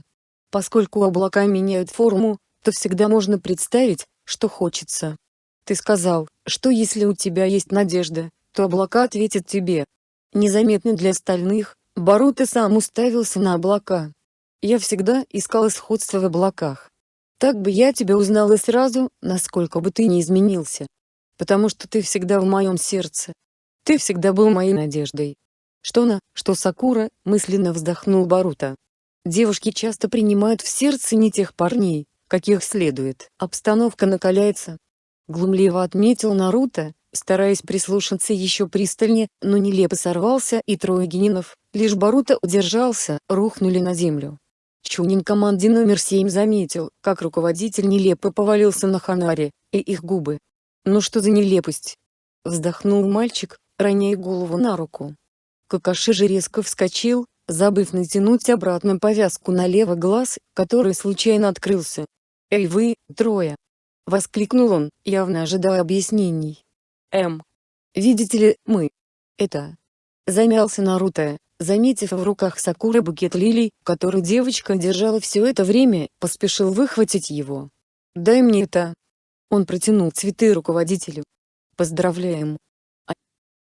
Поскольку облака меняют форму, то всегда можно представить, что хочется. Ты сказал, что если у тебя есть надежда, то облака ответят тебе. Незаметно для остальных, Баруто сам уставился на облака. Я всегда искал сходство в облаках. Так бы я тебя узнал и сразу, насколько бы ты не изменился. Потому что ты всегда в моем сердце. Ты всегда был моей надеждой. Что на, что Сакура, мысленно вздохнул Баруто. Девушки часто принимают в сердце не тех парней, каких следует. Обстановка накаляется. Глумливо отметил Наруто, стараясь прислушаться еще пристальнее, но нелепо сорвался и трое генинов, лишь Баруто удержался, рухнули на землю. Чунин команде номер 7 заметил, как руководитель нелепо повалился на Ханаре, и их губы. Ну что за нелепость? Вздохнул мальчик, роняя голову на руку. Какаши же резко вскочил, забыв натянуть обратно повязку на левый глаз, который случайно открылся. «Эй вы, трое!» — воскликнул он, явно ожидая объяснений. «Эм. Видите ли, мы. Это...» Замялся Наруто, заметив в руках Сакуры букет лилий, который девочка держала все это время, поспешил выхватить его. «Дай мне это!» Он протянул цветы руководителю. «Поздравляем!»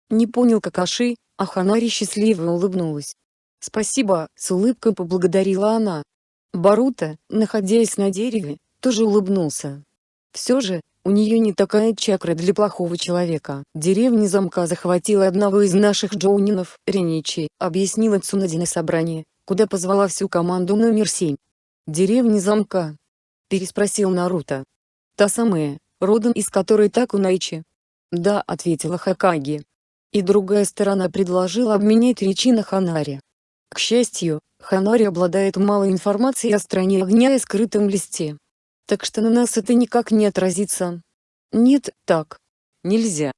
Не понял Какаши, а Ханари счастливо улыбнулась. «Спасибо», — с улыбкой поблагодарила она. Барута, находясь на дереве, тоже улыбнулся. Все же, у нее не такая чакра для плохого человека. Деревня замка захватила одного из наших джоунинов, Реничи, объяснила Цунади на собрании, куда позвала всю команду номер 7. «Деревня замка?» — переспросил Наруто. «Та самая, родом из которой так Такунайчи?» «Да», — ответила Хакаги. И другая сторона предложила обменять речи на Ханари. К счастью, Ханари обладает малой информацией о стране огня и скрытом листе. Так что на нас это никак не отразится. Нет, так. Нельзя.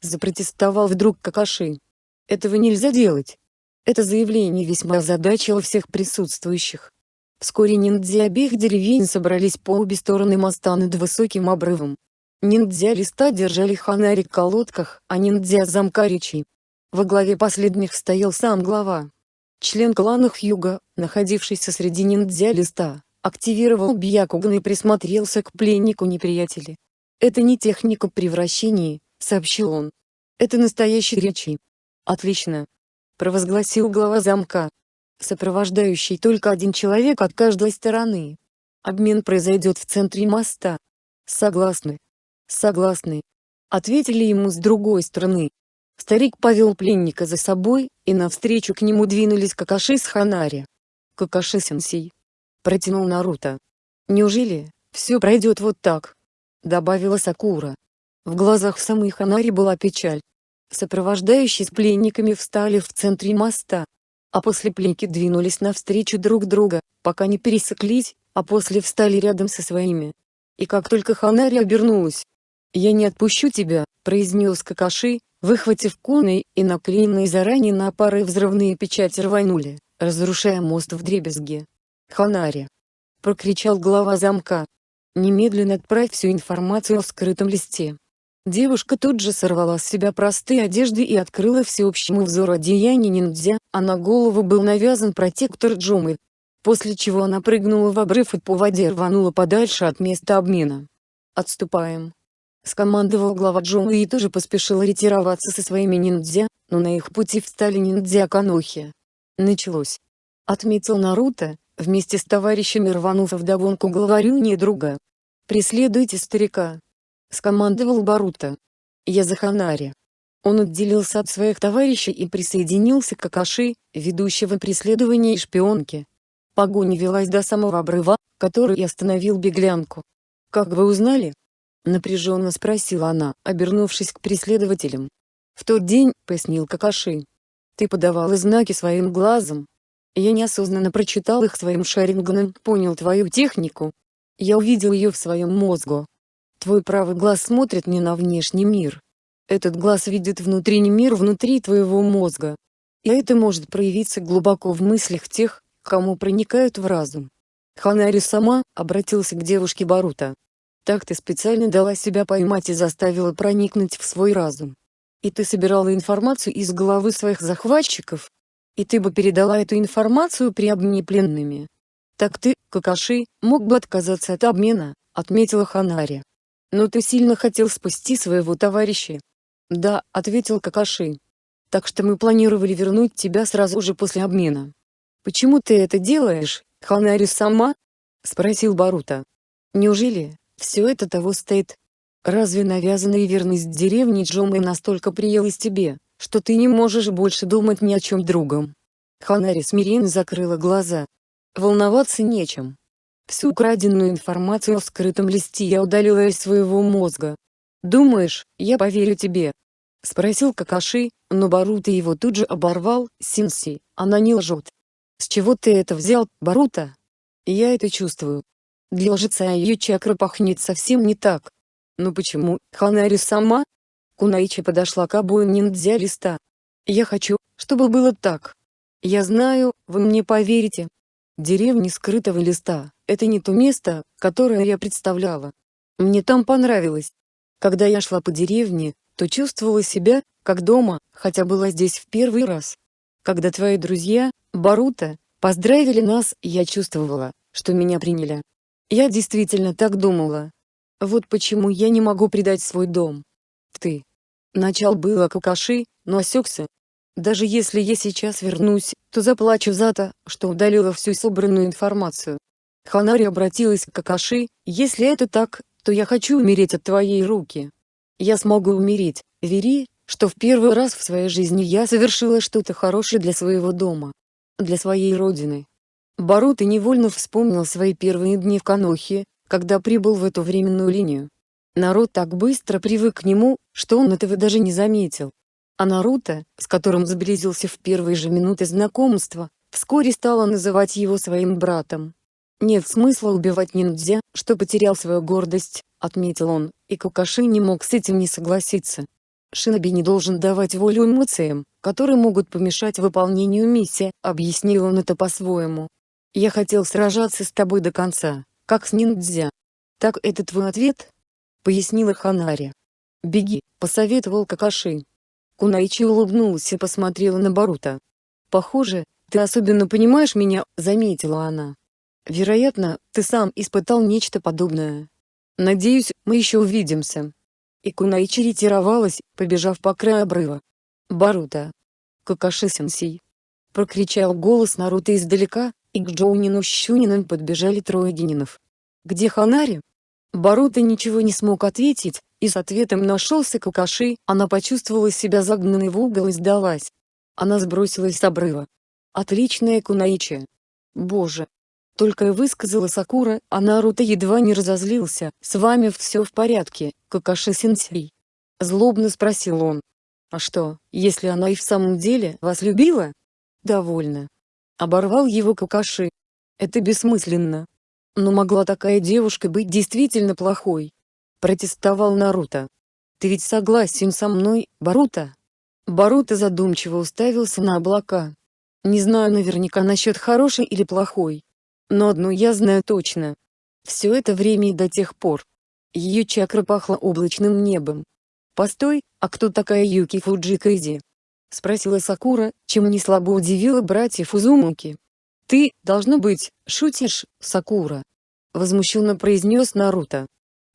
Запротестовал вдруг Какаши. Этого нельзя делать. Это заявление весьма озадачило всех присутствующих. Вскоре ниндзя обеих деревень собрались по обе стороны моста над высоким обрывом. Ниндзя листа держали ханари в колодках, а ниндзя замкаричи. Во главе последних стоял сам глава. Член клана Хьюга, находившийся среди ниндзя листа, активировал Бьякуган и присмотрелся к пленнику неприятеля. «Это не техника превращений», — сообщил он. «Это настоящий речи». «Отлично», — провозгласил глава замка. Сопровождающий только один человек от каждой стороны. Обмен произойдет в центре моста. Согласны. «Согласны», — ответили ему с другой стороны. Старик повел пленника за собой, и навстречу к нему двинулись Какаши с Ханари. «Какаши-сенсей», — протянул Наруто. «Неужели, все пройдет вот так?» — добавила Сакура. В глазах самой Ханари была печаль. Сопровождающие с пленниками встали в центре моста, а после пленники двинулись навстречу друг друга, пока не пересеклись, а после встали рядом со своими. И как только Ханари обернулась, «Я не отпущу тебя», — произнес Какаши, выхватив куны и наклеенные заранее на пары взрывные печати рванули, разрушая мост в дребезге. «Ханари!» — прокричал глава замка. «Немедленно отправь всю информацию в скрытом листе». Девушка тут же сорвала с себя простые одежды и открыла всеобщему взору одеяние ниндзя, а на голову был навязан протектор Джумы. После чего она прыгнула в обрыв и по воде рванула подальше от места обмена. «Отступаем», Скомандовал глава Джоуи и тоже поспешил ретироваться со своими ниндзя, но на их пути встали ниндзя Канохи. Началось. Отметил Наруто, вместе с товарищами рванув вдогонку главарю не друга. «Преследуйте старика!» Скомандовал Баруто. «Я за Ханари!» Он отделился от своих товарищей и присоединился к Акаши, ведущего преследование и шпионки. Погоня велась до самого обрыва, который остановил беглянку. «Как вы узнали?» — напряженно спросила она, обернувшись к преследователям. «В тот день», — пояснил Какаши, — «ты подавала знаки своим глазом. Я неосознанно прочитал их своим шарингоном, понял твою технику. Я увидел ее в своем мозгу. Твой правый глаз смотрит не на внешний мир. Этот глаз видит внутренний мир внутри твоего мозга. И это может проявиться глубоко в мыслях тех, кому проникают в разум. Ханари сама обратился к девушке Барута. Так ты специально дала себя поймать и заставила проникнуть в свой разум. И ты собирала информацию из головы своих захватчиков. И ты бы передала эту информацию при обмене пленными. Так ты, Какаши, мог бы отказаться от обмена, отметила Ханари. Но ты сильно хотел спасти своего товарища. Да, ответил Какаши. Так что мы планировали вернуть тебя сразу же после обмена. Почему ты это делаешь, Ханари сама? Спросил Барута. Неужели, все это того стоит? Разве навязанная верность деревни Джомы настолько приелась тебе, что ты не можешь больше думать ни о чем другом? Ханари смиренно закрыла глаза. Волноваться нечем. Всю украденную информацию в скрытом листе я удалила из своего мозга. Думаешь, я поверю тебе? Спросил Какаши, но Барута его тут же оборвал, Синси, она не лжет. С чего ты это взял, Барута? Я это чувствую. Для лжеца ее чакра пахнет совсем не так. Но почему, Ханари сама? Кунаичи подошла к обоим ниндзя листа. Я хочу, чтобы было так. Я знаю, вы мне поверите. Деревня скрытого листа – это не то место, которое я представляла. Мне там понравилось. Когда я шла по деревне, то чувствовала себя, как дома, хотя была здесь в первый раз. Когда твои друзья, Барута, поздравили нас, я чувствовала, что меня приняли. Я действительно так думала. Вот почему я не могу предать свой дом. Ты. Начал было Какаши, но осекся. Даже если я сейчас вернусь, то заплачу за то, что удалила всю собранную информацию. Ханари обратилась к Какаши, если это так, то я хочу умереть от твоей руки. Я смогу умереть, вери, что в первый раз в своей жизни я совершила что-то хорошее для своего дома. Для своей родины. Барута невольно вспомнил свои первые дни в Канохе, когда прибыл в эту временную линию. Народ так быстро привык к нему, что он этого даже не заметил. А Наруто, с которым сблизился в первые же минуты знакомства, вскоре стала называть его своим братом. «Нет смысла убивать ниндзя, что потерял свою гордость», — отметил он, и Кукаши не мог с этим не согласиться. Шиноби не должен давать волю эмоциям, которые могут помешать выполнению миссии, объяснил он это по-своему. «Я хотел сражаться с тобой до конца, как с ниндзя». «Так это твой ответ?» — пояснила Ханари. «Беги», — посоветовал Какаши. Кунаичи улыбнулась и посмотрела на Барута. «Похоже, ты особенно понимаешь меня», — заметила она. Вероятно, ты сам испытал нечто подобное. Надеюсь, мы еще увидимся. И Кунаичи ретировалась, побежав по краю обрыва. Барута. Какаши-сенсей. Прокричал голос Наруто издалека, и к Джоунину с Щунином подбежали трое генинов. «Где Ханари?» Барута ничего не смог ответить, и с ответом нашелся Какаши, она почувствовала себя загнанной в угол и сдалась. Она сбросилась с обрыва. Отличная Кунаичи. Боже, только и высказала Сакура, а Наруто едва не разозлился. «С вами все в порядке, Какаши-сенсей?» Злобно спросил он. «А что, если она и в самом деле вас любила?» «Довольно». Оборвал его Какаши. «Это бессмысленно. Но могла такая девушка быть действительно плохой?» Протестовал Наруто. «Ты ведь согласен со мной, Баруто?» Баруто задумчиво уставился на облака. «Не знаю наверняка насчет хорошей или плохой, но одно я знаю точно. Все это время и до тех пор. Ее чакра пахла облачным небом. «Постой, а кто такая Юки Фуджикайзи?» Спросила Сакура, чем не слабо удивила братьев Узумуки. «Ты, должно быть, шутишь, Сакура?» Возмущенно произнес Наруто.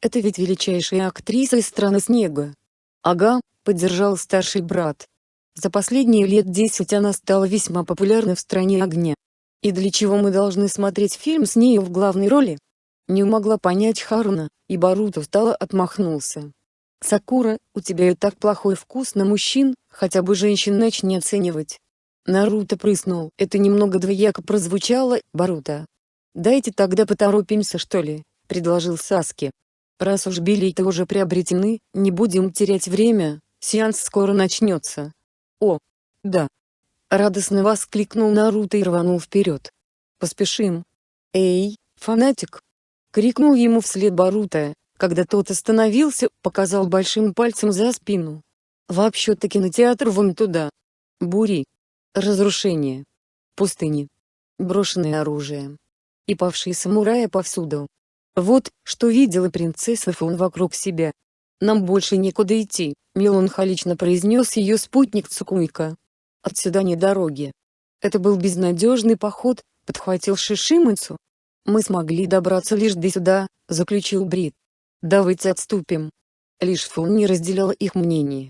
«Это ведь величайшая актриса из страны снега». «Ага», поддержал старший брат. За последние лет десять она стала весьма популярна в стране огня. И для чего мы должны смотреть фильм с нею в главной роли? Не могла понять Харуна, и Баруто встала отмахнулся. Сакура, у тебя и так плохой вкус на мужчин, хотя бы женщин начни оценивать. Наруто прыснул. Это немного двояко прозвучало, Баруто. Дайте тогда поторопимся что ли, предложил Саски. Раз уж билеты уже приобретены, не будем терять время, сеанс скоро начнется. О, да. Радостно воскликнул Наруто и рванул вперед. Поспешим. Эй, фанатик! Крикнул ему вслед Баруто, когда тот остановился, показал большим пальцем за спину. Вообще-то кинотеатр вон туда. Бури. Разрушение. Пустыни. Брошенное оружие. И павшие самураи повсюду. Вот, что видела принцесса Фун вокруг себя. Нам больше некуда идти, меланхолично произнес ее спутник Цукуйка. Отсюда не дороги. Это был безнадежный поход, подхватил Шишимыцу. Мы смогли добраться лишь до сюда, заключил Брит. Давайте отступим. Лишь Фун не разделяла их мнение.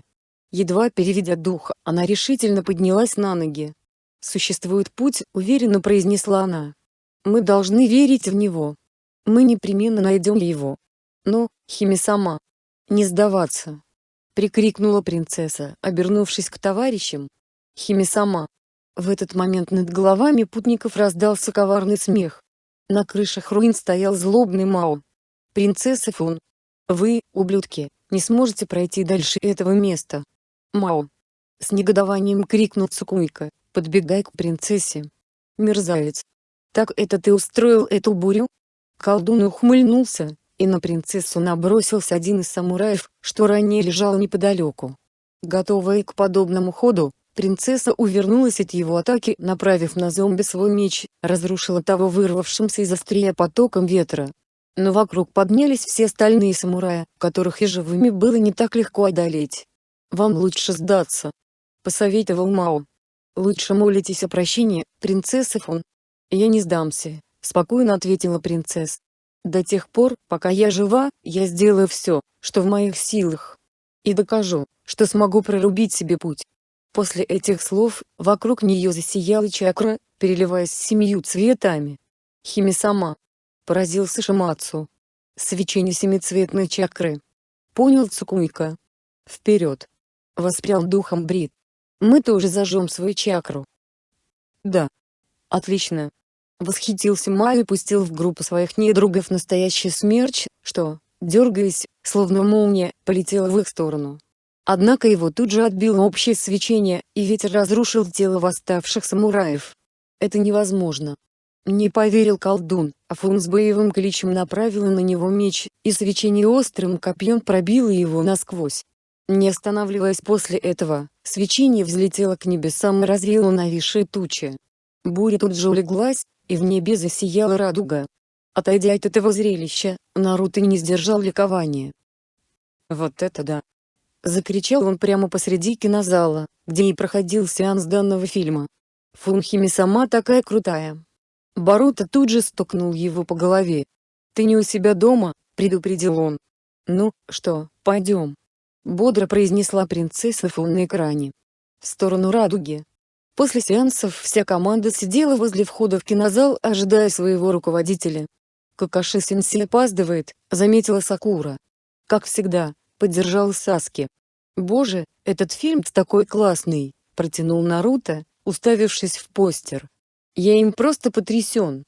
Едва переведя дух, она решительно поднялась на ноги. «Существует путь», — уверенно произнесла она. «Мы должны верить в него. Мы непременно найдем его. Но, Хими сама. Не сдаваться!» Прикрикнула принцесса, обернувшись к товарищам. Хими сама. В этот момент над головами путников раздался коварный смех. На крышах руин стоял злобный Мао. «Принцесса Фун! Вы, ублюдки, не сможете пройти дальше этого места!» «Мао!» С негодованием крикнул Цукуйка, подбегая к принцессе. «Мерзавец! Так это ты устроил эту бурю?» Колдун ухмыльнулся, и на принцессу набросился один из самураев, что ранее лежал неподалеку. Готовая к подобному ходу, Принцесса увернулась от его атаки, направив на зомби свой меч, разрушила того вырвавшимся из острия потоком ветра. Но вокруг поднялись все остальные самураи, которых и живыми было не так легко одолеть. «Вам лучше сдаться», — посоветовал Мао. «Лучше молитесь о прощении, принцесса Фон». «Я не сдамся», — спокойно ответила принцесса. «До тех пор, пока я жива, я сделаю все, что в моих силах. И докажу, что смогу прорубить себе путь. После этих слов, вокруг нее засияла чакра, переливаясь семью цветами. Хими сама. Поразился Шимацу. Свечение семицветной чакры. Понял Цукуйка. Вперед. Воспрял духом Брит. Мы тоже зажжем свою чакру. Да. Отлично. Восхитился Май и пустил в группу своих недругов настоящий смерч, что, дергаясь, словно молния, полетела в их сторону. Однако его тут же отбило общее свечение, и ветер разрушил тело восставших самураев. Это невозможно. Не поверил колдун, а Фун с боевым кличем направила на него меч, и свечение острым копьем пробило его насквозь. Не останавливаясь после этого, свечение взлетело к небесам и развеяло нависшие тучи. Буря тут же улеглась, и в небе засияла радуга. Отойдя от этого зрелища, Наруто не сдержал ликования. Вот это да! Закричал он прямо посреди кинозала, где и проходил сеанс данного фильма. Фунхими сама такая крутая. Баруто тут же стукнул его по голове. «Ты не у себя дома?» – предупредил он. «Ну, что, пойдем?» – бодро произнесла принцесса Фун на экране. В сторону радуги. После сеансов вся команда сидела возле входа в кинозал, ожидая своего руководителя. «Какаши-сенсей опаздывает», – заметила Сакура. Как всегда, поддержал Саски. «Боже, этот фильм такой классный!» – протянул Наруто, уставившись в постер. «Я им просто потрясен.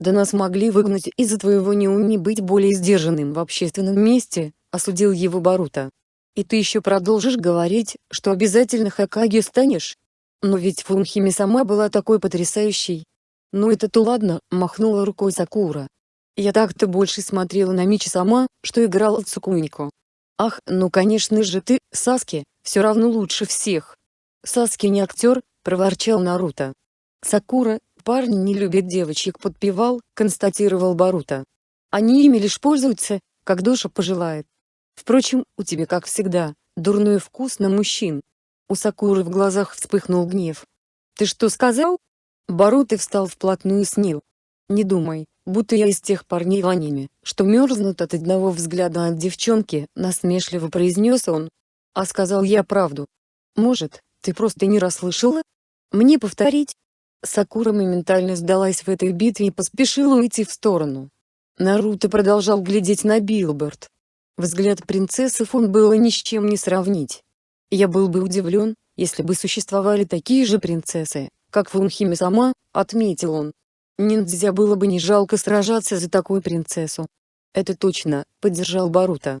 Да нас могли выгнать из-за твоего неумения быть более сдержанным в общественном месте», – осудил его Баруто. «И ты еще продолжишь говорить, что обязательно Хакаги станешь? Но ведь Фунхими сама была такой потрясающей». «Ну это-то ладно», – махнула рукой Сакура. «Я так-то больше смотрела на Мичи сама, что играла в Цукунико. Ах, ну конечно же ты, Саски, все равно лучше всех. Саски не актер, проворчал Наруто. Сакура, парни не любят девочек подпевал, констатировал Баруто. Они ими лишь пользуются, как душа пожелает. Впрочем, у тебя как всегда, дурной вкус на мужчин. У Сакуры в глазах вспыхнул гнев. Ты что сказал? Баруто встал вплотную с Нил. Не думай, будто я из тех парней в аниме, что мерзнут от одного взгляда от девчонки, насмешливо произнес он. А сказал я правду. Может, ты просто не расслышала? Мне повторить? Сакура моментально сдалась в этой битве и поспешила уйти в сторону. Наруто продолжал глядеть на билборд. Взгляд принцессы Фон было ни с чем не сравнить. Я был бы удивлен, если бы существовали такие же принцессы, как Фунхими сама, отметил он. Ниндзя было бы не жалко сражаться за такую принцессу. Это точно, поддержал Барута.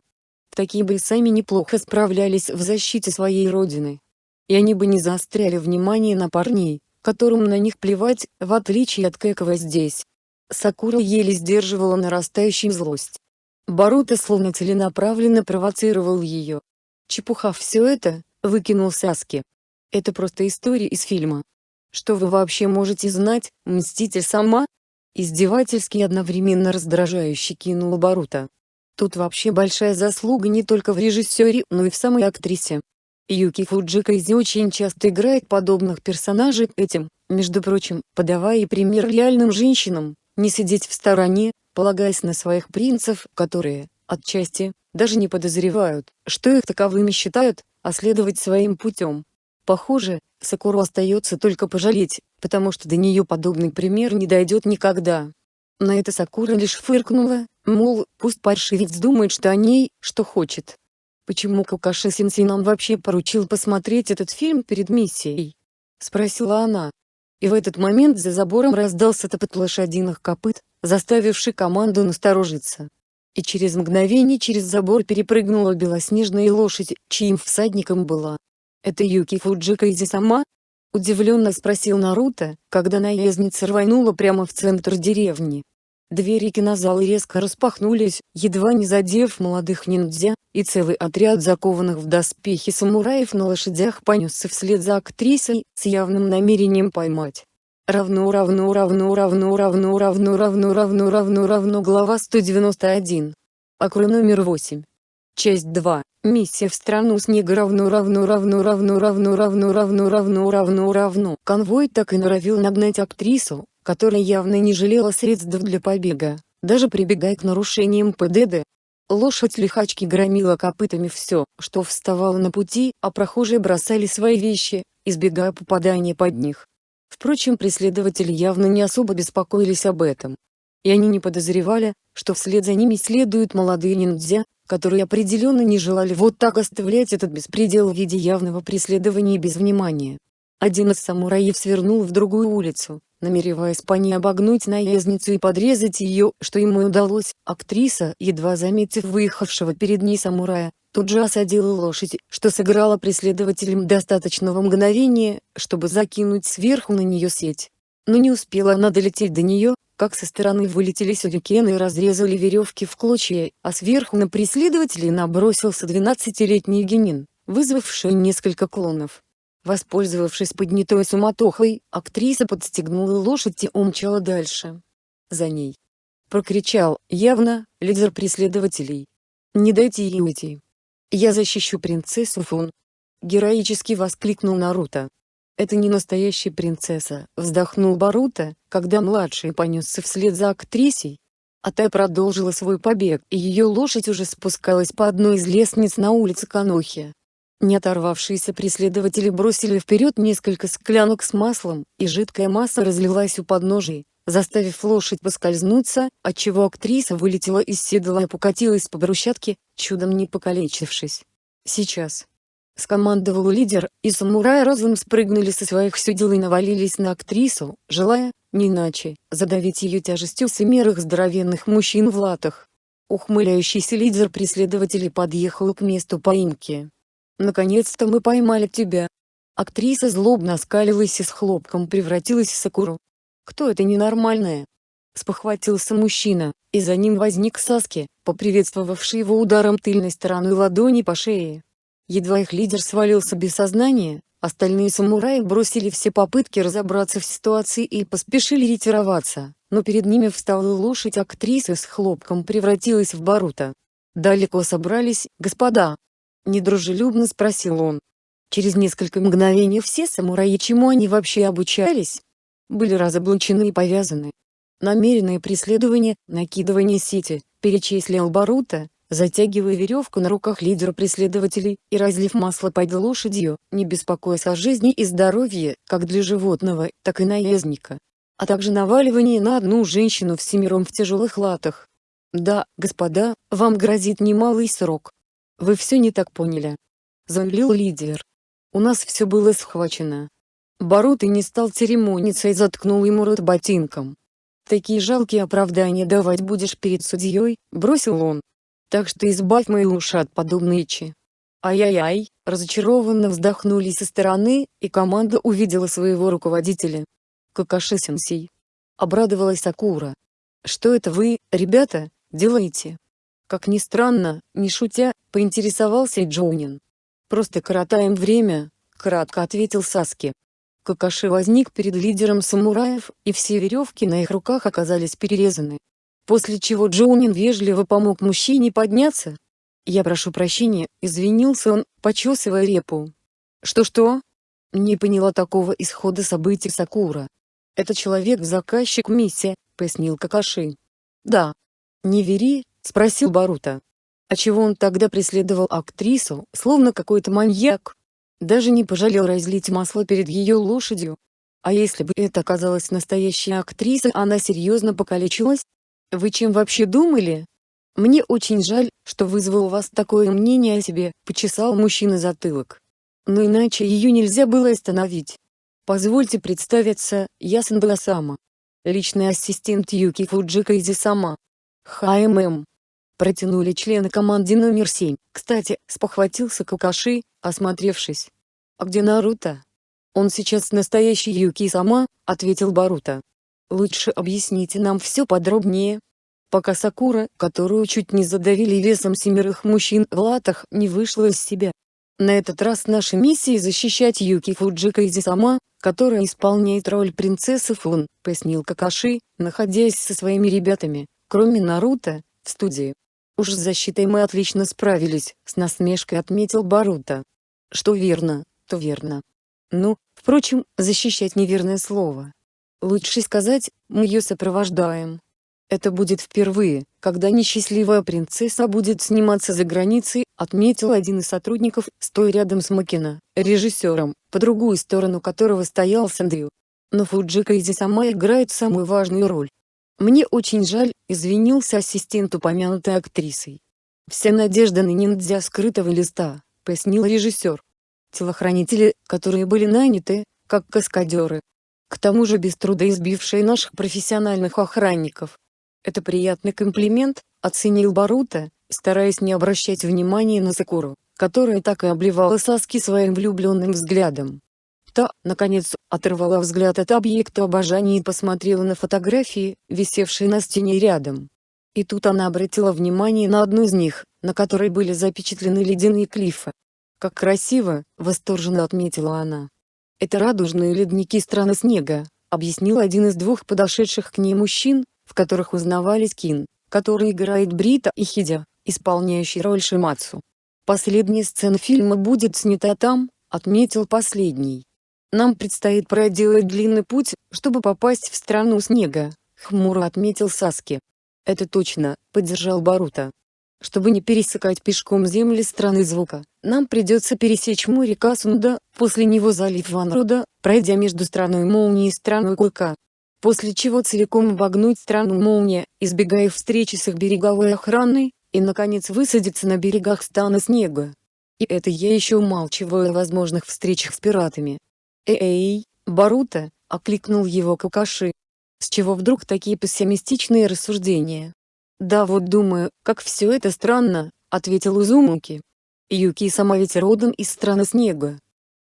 Такие бы сами неплохо справлялись в защите своей родины. И они бы не заостряли внимание на парней, которым на них плевать, в отличие от Кэкова здесь. Сакура еле сдерживала нарастающую злость. Барута словно целенаправленно провоцировал ее. «Чепуха все это», — выкинул Саски. «Это просто история из фильма. Что вы вообще можете знать, Мститель сама?» Издевательски и одновременно раздражающе кинул Барута. Тут вообще большая заслуга не только в режиссере, но и в самой актрисе. Юки Фуджикайзи очень часто играет подобных персонажей этим, между прочим, подавая пример реальным женщинам, не сидеть в стороне, полагаясь на своих принцев, которые, отчасти, даже не подозревают, что их таковыми считают, а следовать своим путем. Похоже, Сакуру остается только пожалеть, потому что до нее подобный пример не дойдет никогда. На это Сакура лишь фыркнула, мол, пусть паршивец думает что о ней, что хочет. Почему Кукаши Синси нам вообще поручил посмотреть этот фильм перед миссией? Спросила она. И в этот момент за забором раздался топот лошадиных копыт, заставивший команду насторожиться. И через мгновение через забор перепрыгнула белоснежная лошадь, чьим всадником была. «Это Юки Фуджика Изи сама?» — удивленно спросил Наруто, когда наездница рванула прямо в центр деревни. Двери кинозала резко распахнулись, едва не задев молодых ниндзя, и целый отряд закованных в доспехи самураев на лошадях понесся вслед за актрисой, с явным намерением поймать. Равно равно равно равно равно равно равно равно равно равно глава 191. Акры номер 8. Часть 2. Миссия в страну снега равно равно равно равно равно равно равно равно равно равно. Конвой так и норовил нагнать актрису, которая явно не жалела средств для побега, даже прибегая к нарушениям ПДД. Лошадь лихачки громила копытами все, что вставало на пути, а прохожие бросали свои вещи, избегая попадания под них. Впрочем преследователи явно не особо беспокоились об этом. И они не подозревали, что вслед за ними следуют молодые ниндзя, которые определенно не желали вот так оставлять этот беспредел в виде явного преследования без внимания. Один из самураев свернул в другую улицу, намереваясь по ней обогнуть наездницу и подрезать ее, что ему удалось. Актриса, едва заметив выехавшего перед ней самурая, тут же осадила лошадь, что сыграло преследователям достаточного мгновения, чтобы закинуть сверху на нее сеть. Но не успела она долететь до нее, как со стороны вылетели сюрикены и разрезали веревки в клочья, а сверху на преследователей набросился двенадцатилетний генин, вызвавший несколько клонов. Воспользовавшись поднятой суматохой, актриса подстегнула лошадь и умчала дальше. За ней. Прокричал, явно, лидер преследователей. «Не дайте ей уйти!» «Я защищу принцессу Фун!» Героически воскликнул Наруто. «Это не настоящая принцесса», — вздохнул Баруто, когда младший понесся вслед за актрисой. А та продолжила свой побег, и ее лошадь уже спускалась по одной из лестниц на улице Канохи. Не оторвавшиеся преследователи бросили вперед несколько склянок с маслом, и жидкая масса разлилась у подножий, заставив лошадь поскользнуться, отчего актриса вылетела из седла и покатилась по брусчатке, чудом не покалечившись. «Сейчас!» — скомандовал лидер, и самураи разом спрыгнули со своих седел и навалились на актрису, желая, не иначе, задавить ее тяжестью семерых здоровенных мужчин в латах. Ухмыляющийся лидер преследователей подъехал к месту поимки. «Наконец-то мы поймали тебя!» Актриса злобно оскалилась и с хлопком превратилась в Сакуру. «Кто это ненормальная?» Спохватился мужчина, и за ним возник Саски, поприветствовавший его ударом тыльной стороной ладони по шее. Едва их лидер свалился без сознания, остальные самураи бросили все попытки разобраться в ситуации и поспешили ретироваться, но перед ними встала лошадь актрисы с хлопком превратилась в Барута. «Далеко собрались, господа?» – недружелюбно спросил он. Через несколько мгновений все самураи чему они вообще обучались, были разоблачены и повязаны. Намеренное преследование, накидывание сети, перечислил Барута, затягивая веревку на руках лидера преследователей и разлив масло под лошадью, не беспокоясь о жизни и здоровье, как для животного, так и наездника. А также наваливание на одну женщину всемиром в тяжелых латах. Да, господа, вам грозит немалый срок. Вы все не так поняли. Заявил лидер. У нас все было схвачено. Боруто не стал церемониться и заткнул ему рот ботинком. Такие жалкие оправдания давать будешь перед судьей, бросил он. Так что избавь мои уши от подобной чи. Ай-яй-яй, разочарованно вздохнули со стороны, и команда увидела своего руководителя. Какаши-сенсей. Обрадовалась Сакура. Что это вы, ребята, делаете? Как ни странно, не шутя, поинтересовался Джоунин. Просто коротаем время, кратко ответил Саски. Какаши возник перед лидером самураев, и все веревки на их руках оказались перерезаны. После чего Джоунин вежливо помог мужчине подняться. «Я прошу прощения», — извинился он, почесывая репу. «Что-что?» Не поняла такого исхода событий Сакура. «Это человек-заказчик миссия», — пояснил Какаши. «Да». «Не вери?» — спросил Барута. «А чего он тогда преследовал актрису, словно какой-то маньяк?» Даже не пожалел разлить масло перед ее лошадью. А если бы это оказалась настоящая актриса, она серьезно покалечилась? Вы чем вообще думали? Мне очень жаль, что вызвал у вас такое мнение о себе, почесал мужчина затылок. Но иначе ее нельзя было остановить. Позвольте представиться, я Сандала Личный ассистент Юки Фуджика Изи-сама. ХММ. Протянули члены команды номер 7. Кстати, спохватился Какаши, осмотревшись. «А где Наруто?» «Он сейчас настоящий Юки-сама», — ответил Баруто. «Лучше объясните нам все подробнее». Пока Сакура, которую чуть не задавили весом семерых мужчин в латах, не вышла из себя. На этот раз наша миссия защищать Юки Фуджика Изи-сама, которая исполняет роль принцессы Фун, пояснил Какаши, находясь со своими ребятами, кроме Наруто, в студии. Уж с защитой мы отлично справились, с насмешкой отметил Баруто. Что верно, то верно. Ну, впрочем, защищать неверное слово. Лучше сказать, мы ее сопровождаем. Это будет впервые, когда несчастливая принцесса будет сниматься за границей, отметил один из сотрудников, стоя рядом с Макина, режиссером, по другую сторону которого стоял Сэндью. Но Фуджика Изи сама играет самую важную роль. Мне очень жаль, извинился ассистент упомянутой актрисой. Вся надежда на ниндзя скрытого листа, пояснил режиссер. Телохранители, которые были наняты, как каскадеры. К тому же без труда избившие наших профессиональных охранников. Это приятный комплимент, оценил Барута, стараясь не обращать внимания на Сакуру, которая так и обливала Саски своим влюбленным взглядом. Та, наконец, оторвала взгляд от объекта обожания и посмотрела на фотографии, висевшие на стене рядом. И тут она обратила внимание на одну из них, на которой были запечатлены ледяные клифы. «Как красиво!» — восторженно отметила она. «Это радужные ледники страны снега», — объяснил один из двух подошедших к ней мужчин, в которых узнавались Кин, который играет Брита и Хидя, исполняющий роль Шимацу. Последняя сцена фильма будет снята там, отметил последний. Нам предстоит проделать длинный путь, чтобы попасть в страну снега, хмуро отметил Саски. Это точно, поддержал Барута. Чтобы не пересекать пешком земли страны звука, нам придется пересечь море Касунда, после него залив Ванруда, пройдя между страной молнии и страной Клыка. После чего целиком обогнуть страну молния, избегая встречи с их береговой охраной, и наконец высадиться на берегах стана снега. И это я еще умалчиваю о возможных встречах с пиратами. «Эй, Барута!» — окликнул его Какаши. С чего вдруг такие пессимистичные рассуждения? «Да вот думаю, как все это странно», — ответил Узумуки. Юки сама ведь родом из страны снега.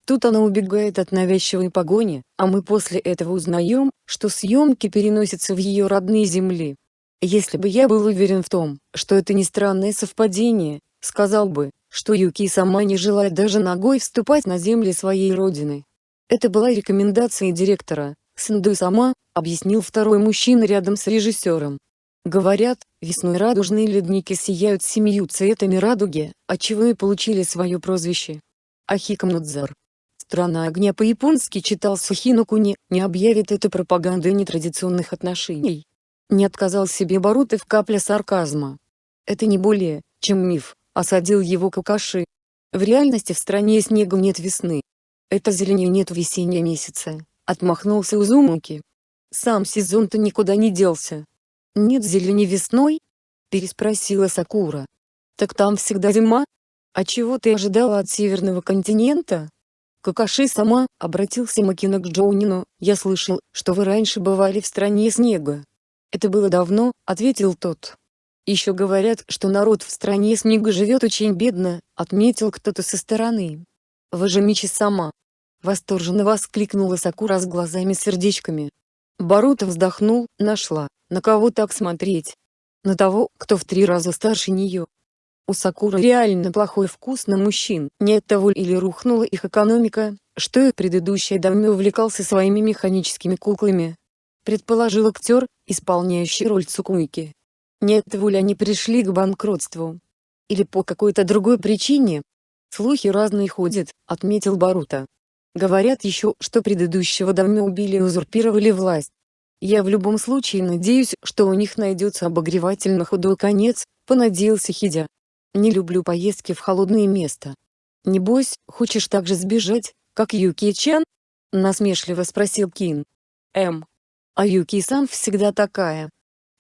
Тут она убегает от навязчивой погони, а мы после этого узнаем, что съемки переносятся в ее родные земли. Если бы я был уверен в том, что это не странное совпадение, сказал бы, что Юки сама не желает даже ногой вступать на земли своей родины. Это была рекомендация директора, Сэнду сама, объяснил второй мужчина рядом с режиссером. Говорят, весной радужные ледники сияют семью цветами радуги, отчего и получили свое прозвище. Ахикамнудзар. Страна огня по-японски читал Сухинокуни, не объявит это пропагандой нетрадиционных отношений. Не отказал себе Баруты в капле сарказма. Это не более, чем миф, осадил его Какаши. В реальности в стране снега нет весны, это зелени нет в весенние месяцы, отмахнулся Узумуки. Сам сезон-то никуда не делся. Нет зелени весной? переспросила Сакура. «Так там всегда зима? А чего ты ожидала от северного континента?» Какаши сама, обратился Макина к Джоунину, я слышал, что вы раньше бывали в стране снега. Это было давно, ответил тот. Еще говорят, что народ в стране снега живет очень бедно, отметил кто-то со стороны. Вы же Мичи сама. Восторженно воскликнула Сакура с глазами-сердечками. Баруто вздохнул, нашла, на кого так смотреть. На того, кто в три раза старше нее. У Сакуры реально плохой вкус на мужчин, не от того или рухнула их экономика, что и предыдущий даме увлекался своими механическими куклами. Предположил актер, исполняющий роль Цукуики. Не от того ли они пришли к банкротству? Или по какой-то другой причине? Слухи разные ходят, отметил Барута. Говорят еще, что предыдущего давно убили и узурпировали власть. Я в любом случае надеюсь, что у них найдется обогревательно худой конец, понадеялся Хидя. Не люблю поездки в холодные места. Небось, хочешь так же сбежать, как Юки-чан? Насмешливо спросил Кин. М. А Юки-сан всегда такая.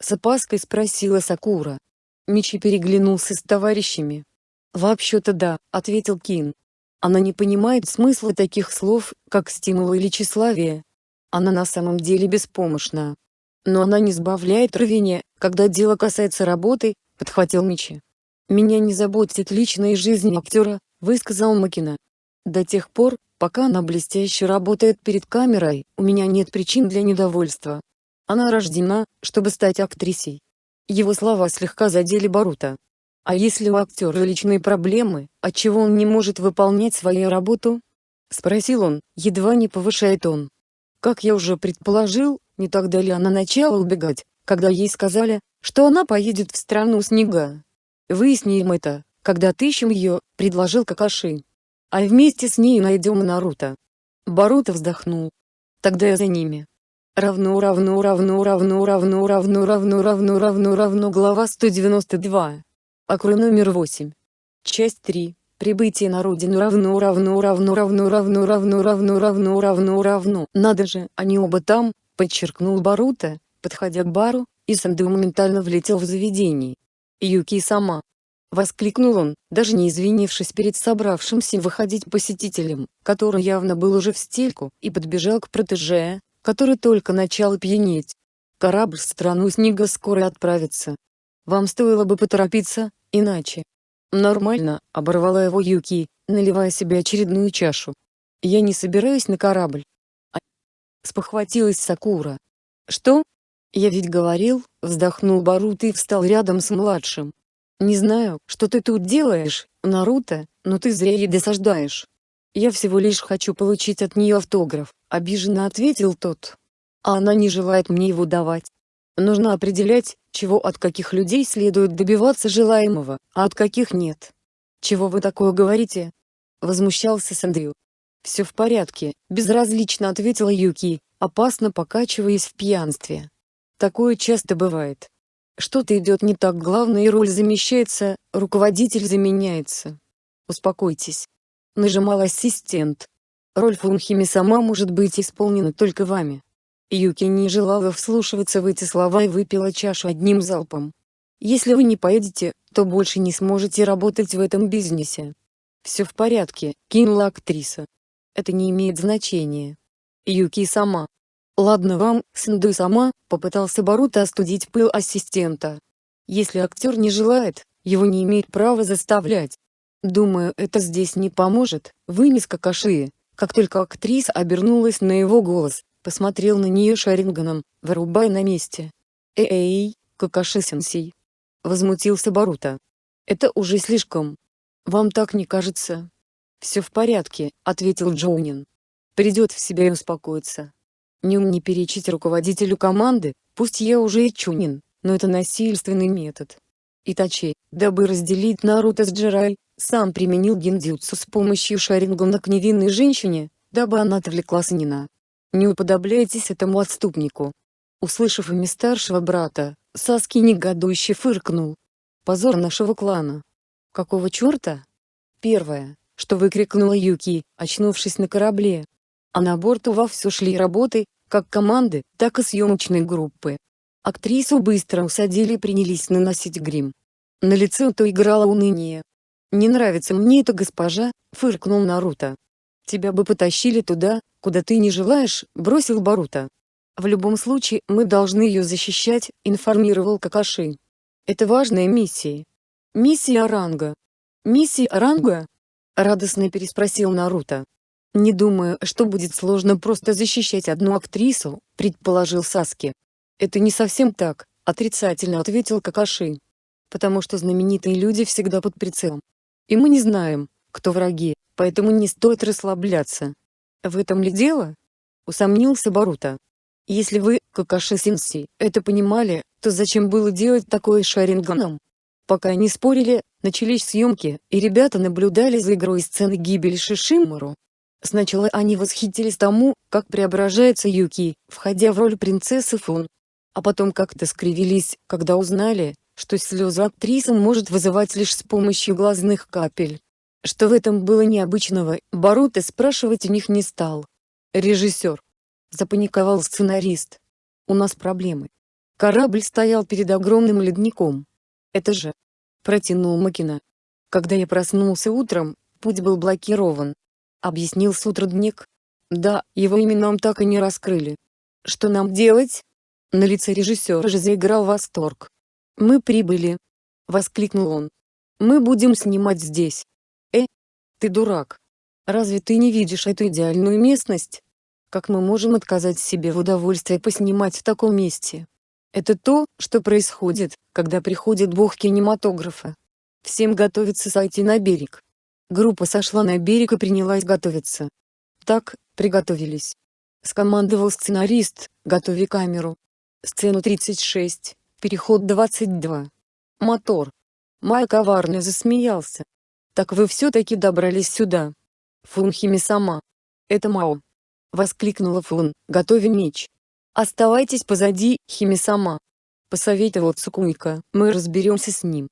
С опаской спросила Сакура. Мичи переглянулся с товарищами. «Вообще-то да», — ответил Кин. Она не понимает смысла таких слов, как стимул или тщеславие. Она на самом деле беспомощна. Но она не сбавляет рвения, когда дело касается работы, подхватил Мичи. «Меня не заботит личная жизнь актера», — высказал Макина. «До тех пор, пока она блестяще работает перед камерой, у меня нет причин для недовольства. Она рождена, чтобы стать актрисой». Его слова слегка задели Барута. А если у актера личные проблемы, отчего он не может выполнять свою работу? Спросил он, едва не повышая тон. Как я уже предположил, не так далее она начала убегать, когда ей сказали, что она поедет в страну снега. Выясним это, когда отыщем ее, предложил Какаши. А вместе с ней найдем Наруто. Баруто вздохнул. Тогда я за ними. Равно равно равно равно равно равно равно равно равно равно глава 192. Акру номер 8. Часть 3. Прибытие на родину равно равно равно равно равно равно равно равно равно равно. Надо же, они оба там, подчеркнул Барута, подходя к бару, и Санду моментально влетел в заведение. Юки сама. Воскликнул он, даже не извинившись перед собравшимся выходить посетителем, который явно был уже в стельку, и подбежал к протеже, который только начал пьянеть. Корабль в страну снега скоро отправится. Вам стоило бы поторопиться, Иначе. Нормально, оборвала его Юки, наливая себе очередную чашу. Я не собираюсь на корабль. А... Спохватилась Сакура. Что? Я ведь говорил, вздохнул Баруто и встал рядом с младшим. Не знаю, что ты тут делаешь, Наруто, но ты зря ей досаждаешь. Я всего лишь хочу получить от нее автограф, обиженно ответил тот. А она не желает мне его давать. Нужно определять, чего от каких людей следует добиваться желаемого, а от каких нет. «Чего вы такое говорите?» — возмущался Сандрю. «Все в порядке», — безразлично ответила Юки, опасно покачиваясь в пьянстве. «Такое часто бывает. Что-то идет не так главная роль замещается, руководитель заменяется. Успокойтесь. Нажимал ассистент. Роль Фунхими сама может быть исполнена только вами. Юки не желала вслушиваться в эти слова и выпила чашу одним залпом. «Если вы не поедете, то больше не сможете работать в этом бизнесе». «Все в порядке», — кинула актриса. «Это не имеет значения». Юки сама. «Ладно вам, Сэнду сама», — попытался Баруто остудить пыл ассистента. «Если актер не желает, его не имеет права заставлять. Думаю, это здесь не поможет», — вынес Какаши. Как только актриса обернулась на его голос, посмотрел на нее Шаринганом, вырубай на месте. «Эй, Какаши-сенсей!» — возмутился Барута. «Это уже слишком. Вам так не кажется?» «Все в порядке», — ответил Джоунин. «Придет в себя и успокоится. Не не перечить руководителю команды, пусть я уже и Чунин, но это насильственный метод. Итачи, дабы разделить Наруто с Джирай, сам применил гиндзюцу с помощью Шарингана к невинной женщине, дабы она отвлекла Санина. Не уподобляйтесь этому отступнику. Услышав имя старшего брата, Саски негодующе фыркнул. Позор нашего клана. Какого черта? Первое, что выкрикнула Юки, очнувшись на корабле. А на борту вовсю шли работы, как команды, так и съемочной группы. Актрису быстро усадили и принялись наносить грим. На лице то играло уныние. «Не нравится мне эта госпожа», — фыркнул Наруто. «Тебя бы потащили туда, куда ты не желаешь», — бросил Баруто. «В любом случае, мы должны ее защищать», — информировал Какаши. «Это важная миссия». «Миссия Оранга». «Миссия Оранга?» — радостно переспросил Наруто. «Не думаю, что будет сложно просто защищать одну актрису», — предположил Саски. «Это не совсем так», — отрицательно ответил Какаши. «Потому что знаменитые люди всегда под прицелом. И мы не знаем, кто враги, поэтому не стоит расслабляться». «В этом ли дело?» — усомнился Баруто. «Если вы, Какаши Синси, это понимали, то зачем было делать такое Шаринганом?» Пока они спорили, начались съемки, и ребята наблюдали за игрой сцены гибели Шишимару. Сначала они восхитились тому, как преображается Юки, входя в роль принцессы Фун. А потом как-то скривились, когда узнали, что слезы актрисы может вызывать лишь с помощью глазных капель. Что в этом было необычного, Баруто спрашивать у них не стал. Режиссер. Запаниковал сценарист. У нас проблемы. Корабль стоял перед огромным ледником. Это же. Протянул Макина. Когда я проснулся утром, путь был блокирован. Объяснил сутрудник. Да, его именам так и не раскрыли. Что нам делать? На лице режиссера же заиграл восторг. «Мы прибыли!» — воскликнул он. «Мы будем снимать здесь!» «Э, ты дурак! Разве ты не видишь эту идеальную местность? Как мы можем отказать себе в удовольствии поснимать в таком месте?» Это то, что происходит, когда приходит бог кинематографа. Всем готовится сойти на берег. Группа сошла на берег и принялась готовиться. Так, приготовились. Скомандовал сценарист, готови камеру. Сцену 36, переход 22. Мотор. Май коварно засмеялся. Так вы все-таки добрались сюда. Фунхими сама. Это Мао. Воскликнула Фун, готовя меч. Оставайтесь позади, Хими-сама. Посоветовал Цукуйка, мы разберемся с ним.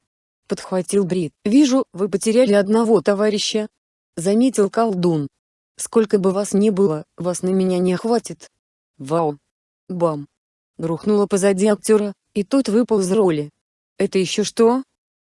Подхватил Брит. Вижу, вы потеряли одного товарища. Заметил колдун. Сколько бы вас ни было, вас на меня не хватит. Вау. Бам. Рухнуло позади актера, и тот выпал из роли. Это еще что?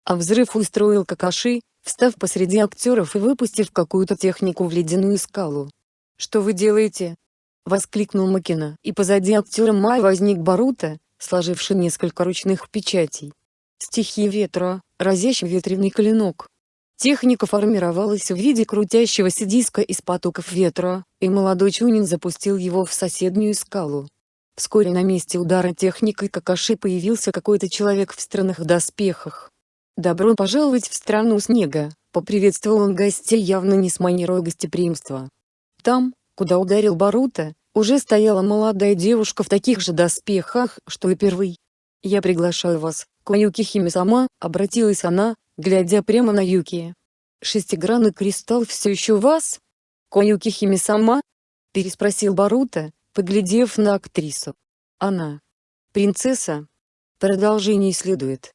А взрыв устроил Какаши, встав посреди актеров и выпустив какую-то технику в ледяную скалу. «Что вы делаете?» — воскликнул Макина. И позади актера Май возник Барута, сложивший несколько ручных печатей. Стихия ветра, разящий ветряный клинок. Техника формировалась в виде крутящегося диска из потоков ветра, и молодой Чунин запустил его в соседнюю скалу. Вскоре на месте удара техникой Какаши появился какой-то человек в странных доспехах. «Добро пожаловать в страну снега», — поприветствовал он гостей явно не с манерой гостеприимства. Там, куда ударил Барута, уже стояла молодая девушка в таких же доспехах, что и первый. «Я приглашаю вас, Коюки Хими-сама», — обратилась она, глядя прямо на Юки. «Шестигранный кристалл все еще у вас?» «Коюки Хими-сама?» — переспросил Барута, поглядев на актрису. «Она. Принцесса?» Продолжение следует.